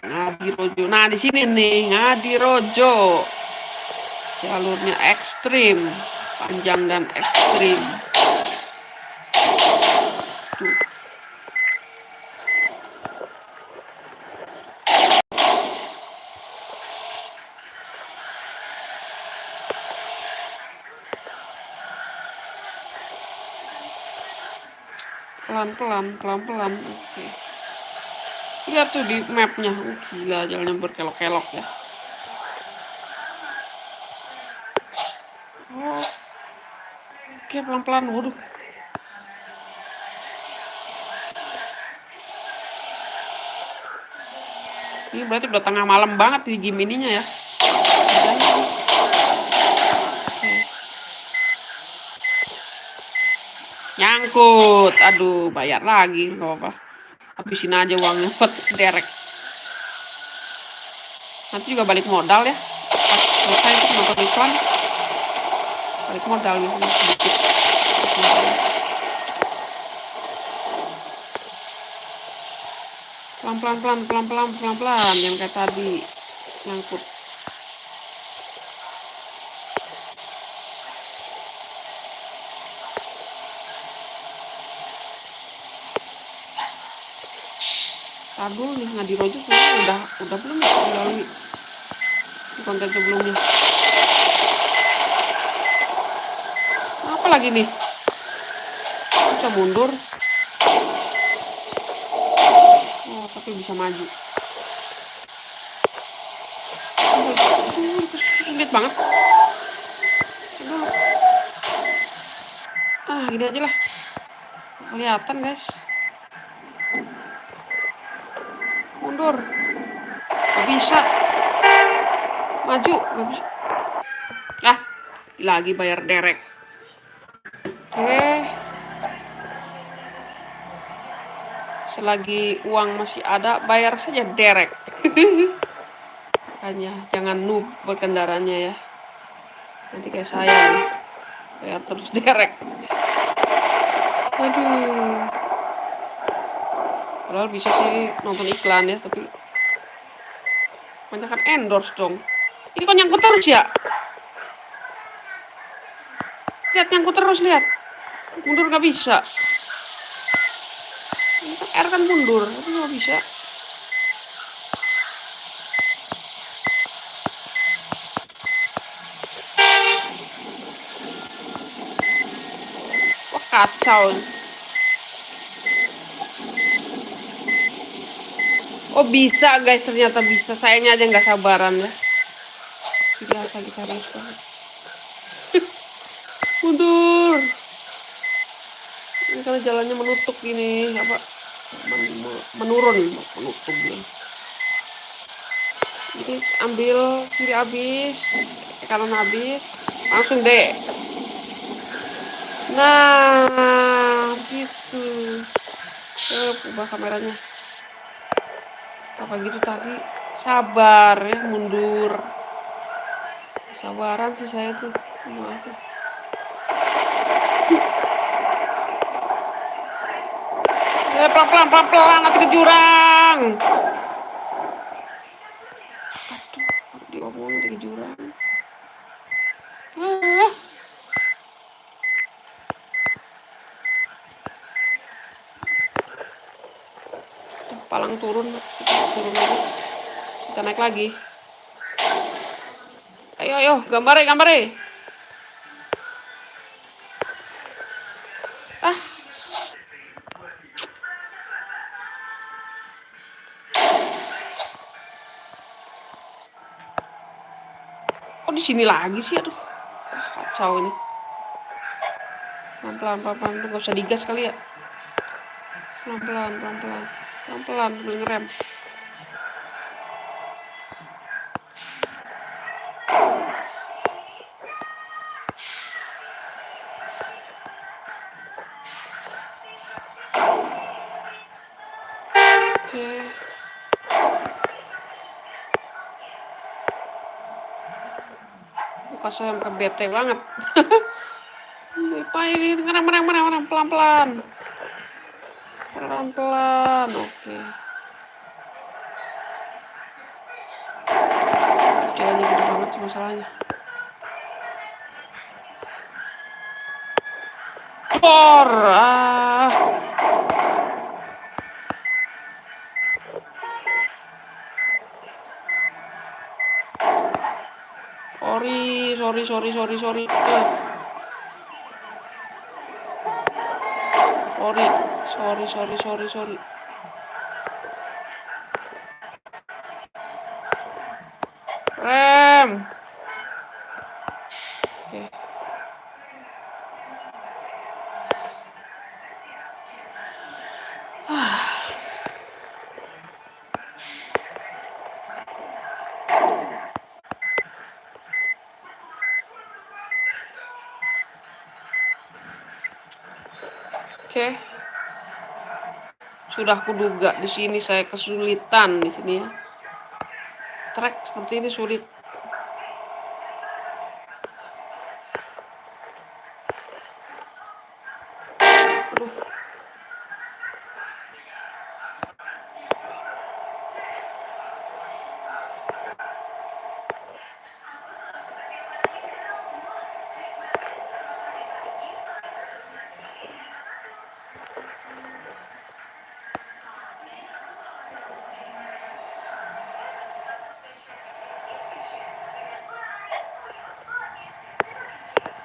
Ngadi Rojo. Nah, di sini nih, Ngadi Rojo. Jalurnya ekstrim, panjang dan ekstrim. Tuh. Pelan-pelan, pelan-pelan. Oke. Lihat tuh di mapnya. Oh, gila, jalannya berkelok-kelok ya. Oh. Oke, pelan-pelan. Waduh. Ini berarti udah tengah malam banget di game ininya ya. Nyangkut. Aduh, bayar lagi. Gak apa-apa. Habisin aja uangnya buat derek. Nanti juga balik modal ya. Pas selesai itu nonton iklan. Balik modal ya. Sedikit. Pelan-pelan, pelan, pelan-pelan, pelan-pelan. Yang kayak tadi. Nyangkut. Tadul nih Ngadi Rojo udah udah belum ya melalui konten sebelumnya. Apa lagi nih? Bisa mundur. Oh, tapi bisa maju. Sulit banget. Aduh. Ah, gini aja lah. Kelihatan, guys. Mundur. Gak bisa. Maju gak bisa. Ah lagi bayar derek. Oke. Selagi uang masih ada bayar saja derek. Hanya jangan noob berkendaranya ya. Nanti kayak saya bayar terus derek. Aduh Padahal bisa sih nonton iklan ya, tapi banyak endorse dong. Ini kok nyangkut terus ya? nyangkut terus lihat. Mundur nggak bisa. R kan mundur, tapi nggak bisa. Wah kacau. Oh bisa guys, ternyata bisa. Sayangnya aja nggak sabaran ya. Biasa kita harus. Mundur. Ini karena jalannya menutup gini, apa? men- me- menurun, menutup gini. Jadi ambil kiri habis, kanan habis, langsung deh. Nah, gitu. Eh, ubah kameranya. Apa gitu tadi? Sabar ya, mundur. Sabaran sih saya tuh. Maaf. ya. Eh, pelan-pelan, pelan-pelan, nanti ke jurang. Aduh, diomongin nanti ke jurang. Ah. Tuh, palang turun, kita turun lagi. Kita naik lagi. Ayo, ayo, gambare, gambare. Ah, kok di sini lagi sih? Aduh, kacau ini. Pelan-pelan, pelan-pelan, tuh nggak usah digas kali ya. Pelan-pelan, pelan-pelan, pelan-pelan, sambil ngerem. Muka saya bete banget. Apa ini? Ngerem, ngerem, ngerem, pelan-pelan. Pelan-pelan, oke. Jalannya gede banget sih masalahnya. Por, ah. Sorry, sorry, sorry, sorry, sorry. Eh. Sorry, sorry, sorry, sorry, sorry. Rem. Oke. Ah. Oke. Sudah kuduga di sini saya kesulitan di sini ya. Trek seperti ini sulit.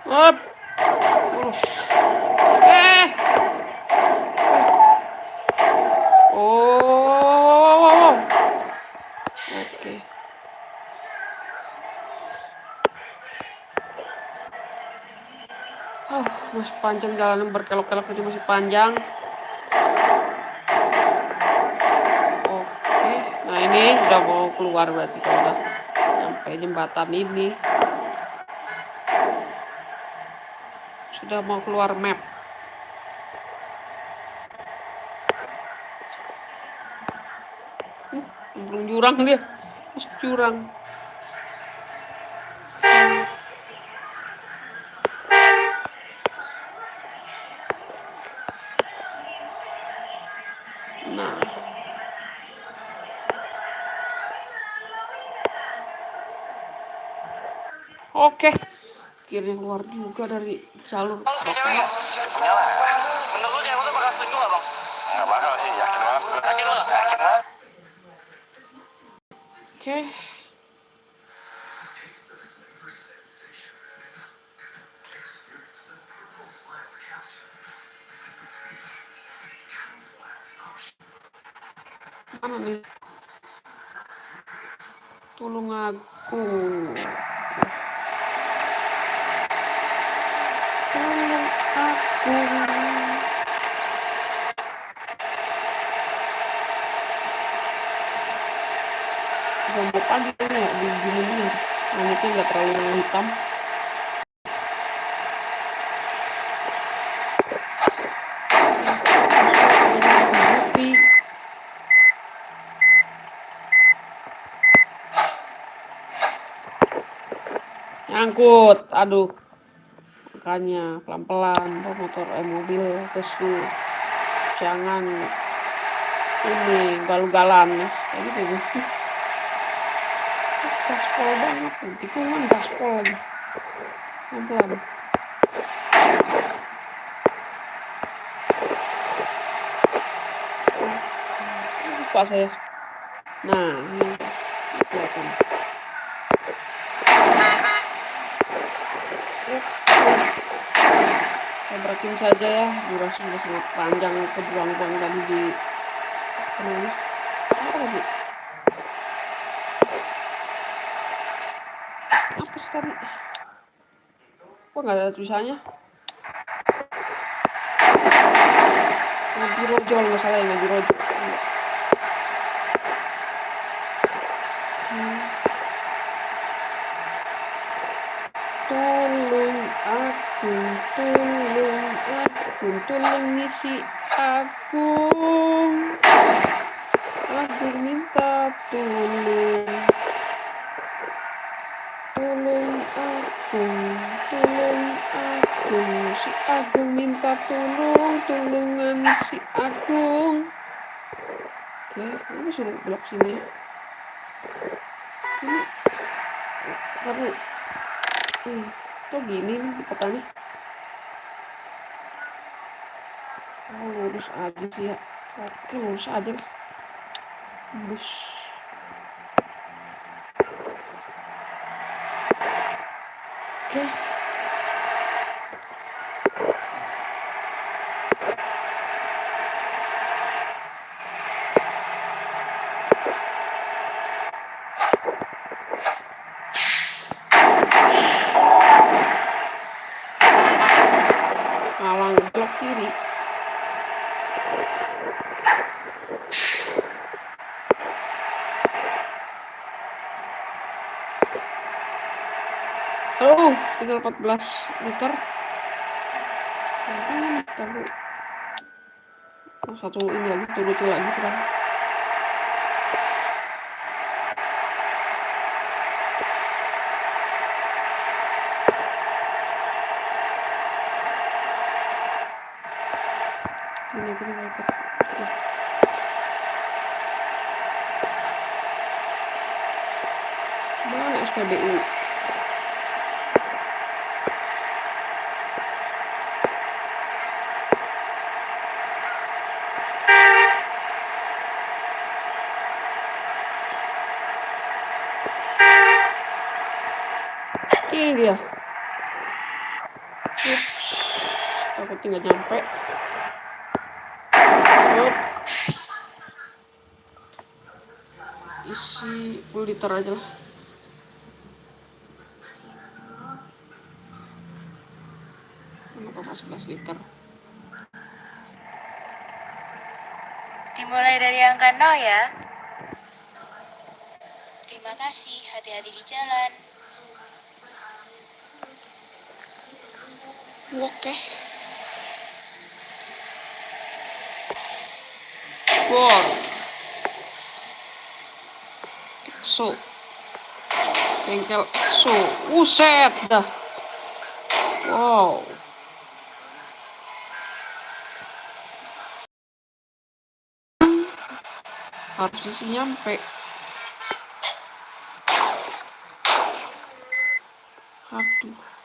Uh. Eh. Oh. Oke. Oh, masih panjang jalan berkelok-kelok ini masih panjang. Oke, nah ini udah mau keluar berarti kalau udah sampai jembatan ini. Sudah mau keluar map. Belum jurang dia. Masuk jurang. Nah. Oke. Akhirnya keluar juga dari jalur Kalau si cewek. Menurut lu cewek tuh bakal selingkuh gak bang? Gak bakal sih, yakin banget. Yakin banget? Yakin banget. oke mana nih tulung aku tulung aku Jambok pagi kayaknya ya, di di ini nggak terlalu hitam nyangkut aduh. Makanya pelan-pelan motor eh mobil terus jangan ini galu-galan ya. Kayak gitu gaspol banget tuh tikungan gaspol lagi pelan-pelan lupa saya. Nah ini. Kelihatan. Saya berakin saja ya durasi sudah sangat panjang kebuang-buang tadi di namanya apa lagi apa sih tadi kok nggak ada tulisannya ngaji rojo kalau nggak salah ya ngaji rojo Hmm. Tolong aku, tolong aku, tolong ngisi aku. Aku minta. Tolong aku, tolong aku. Si Agung minta tolong, tolongan si Agung. Oke, kamu suruh blok sini. Ini, baru Hmm, kok gini nih katanya? Oh, lurus aja sih ya. Oke, lurus aja. Lurus. Oke. Malang blok kiri. Oh, tinggal 14 liter. Makanya liter dulu. Oh, satu ini lagi, turuti lagi sekarang. Sini, sini, dapat. Oke. Mana SPBU? Ini dia. Ups. Takutnya nggak nyampe. Isi full liter aja lah. Kenapa pas 11 liter? Dimulai dari angka 0 ya. Terima kasih, hati-hati di jalan. Oke. Wow. EXO. Bengkel EXO. Uset dah. Wow. Harusnya sih nyampe. Aduh.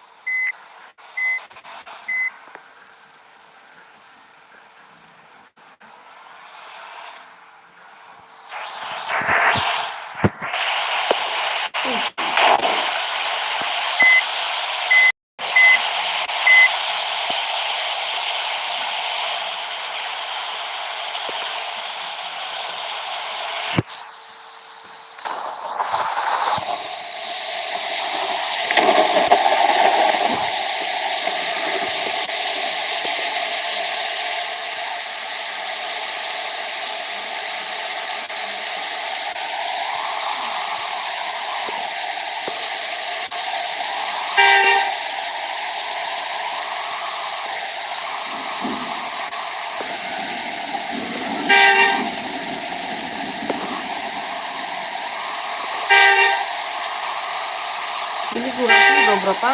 ini durasi udah berapa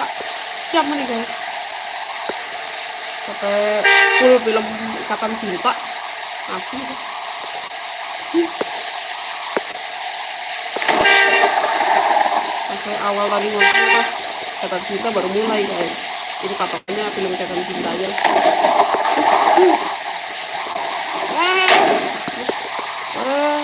jam nih guys sampai full film asli deh. Hmm. sampai awal tadi nonton pas ikatan cinta baru mulai guys ini patokannya film ikatan cinta aja Hmm. Ah. Ah.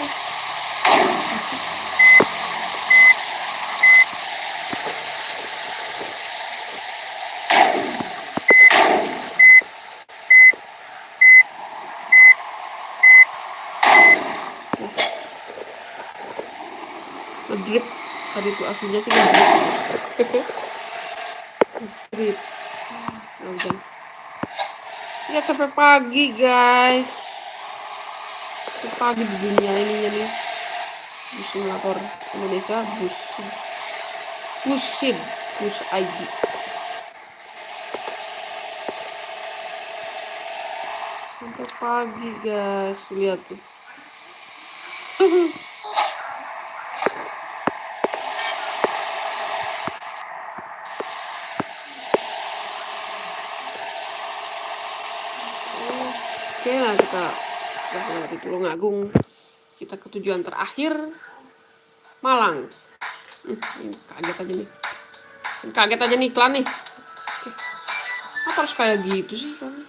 ngedrip tuh aslinya sih ngedrip ngedrip nah, udah. Ya sampai pagi guys. Sampai pagi di dunia ininya nih di simulator Indonesia busin busin bus ID sampai pagi guys. Lihat tuh Oke, nah kita melewati Tulungagung. Kita ke tujuan terakhir, Malang. Hmm, kaget aja nih. Kaget aja nih iklan nih. Oke. Apa harus kayak gitu sih iklannya?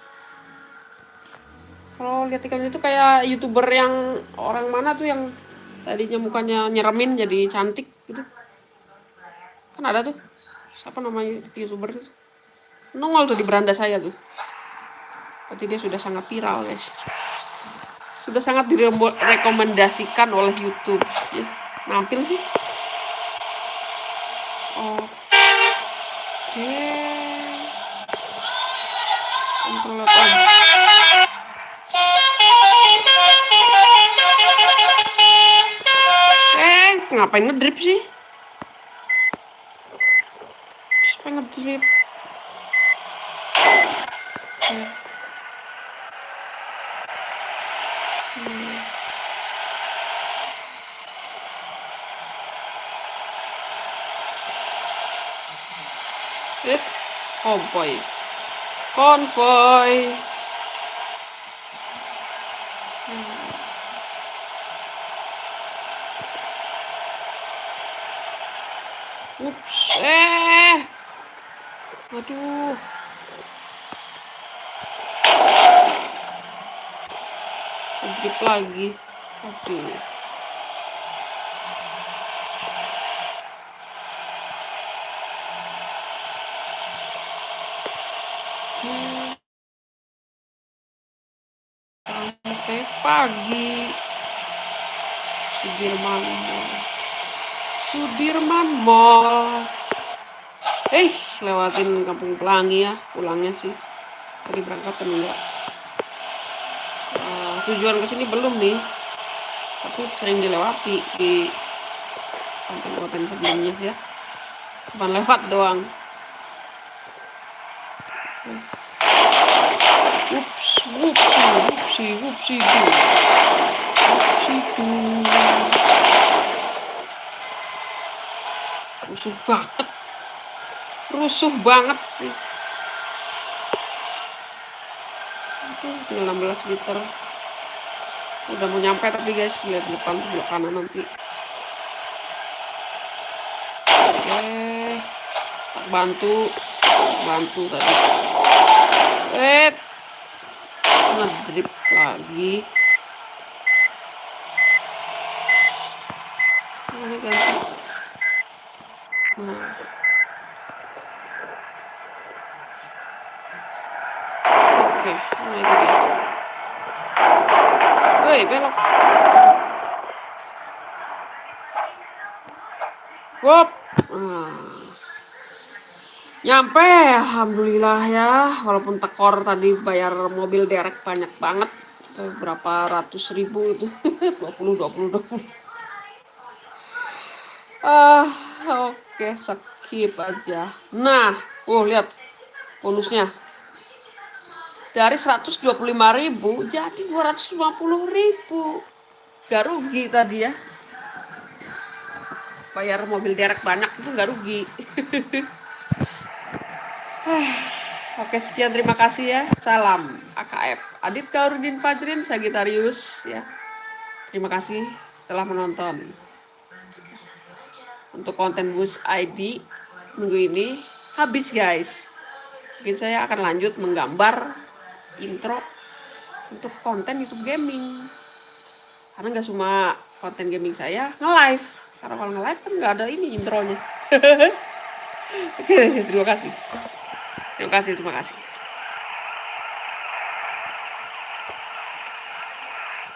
Kalau lihat iklan itu kayak youtuber yang orang mana tuh yang tadinya mukanya nyeremin jadi cantik gitu. Kan ada tuh. Siapa namanya youtuber itu? Nongol tuh di beranda saya tuh. Berarti dia sudah sangat viral, guys. Sudah sangat direkomendasikan oleh YouTube. Ya, nampil sih. Oke. On. Eh, ngapain ngedrip sih? Siapa ngedrip? Hmm. Hmm. Eh, konvoy. Konvoy. Hmm. Ups, eh. Aduh. Sedikit lagi. Aduh. Hmm. Sampai pagi. Sudirman Mall. Sudirman Mall. Eh, lewatin Kampung Pelangi ya, pulangnya sih. Tadi berangkat kan enggak. Uh, tujuan ke sini belum nih. Tapi sering dilewati di konten-konten sebelumnya ya. Cuma lewat doang. Ups, wupsi, wupsi, wupsi, du. Wupsi, du. Rusuh banget. Rusuh banget. Itu tinggal 16 liter. Udah mau nyampe tapi guys, lihat depan sebelah kanan nanti. Oke. Tak bantu. Bantu tadi. Eh, ngedrip lagi. Ini ganti. Nah. Oke, nah itu dia. Woi, belok. Wop. Nyampe, alhamdulillah ya. Walaupun tekor tadi bayar mobil derek banyak banget. Eh, Berapa ratus ribu itu. 20, 20, 20. Ah, oke, skip aja. Nah, oh lihat bonusnya. Dari 125.000 jadi 250.000. Gak rugi tadi ya. Bayar mobil derek banyak itu gak rugi. Oke, sekian terima kasih ya. Salam AKF. Adit Kaurudin Fajrin Sagitarius ya. Terima kasih telah menonton. Untuk konten Bus ID minggu ini habis guys. Mungkin saya akan lanjut menggambar intro untuk konten YouTube gaming. Karena nggak cuma konten gaming saya nge-live. Karena kalau nge-live kan nggak ada ini intronya. Oke, terima kasih. Terima kasih, terima kasih.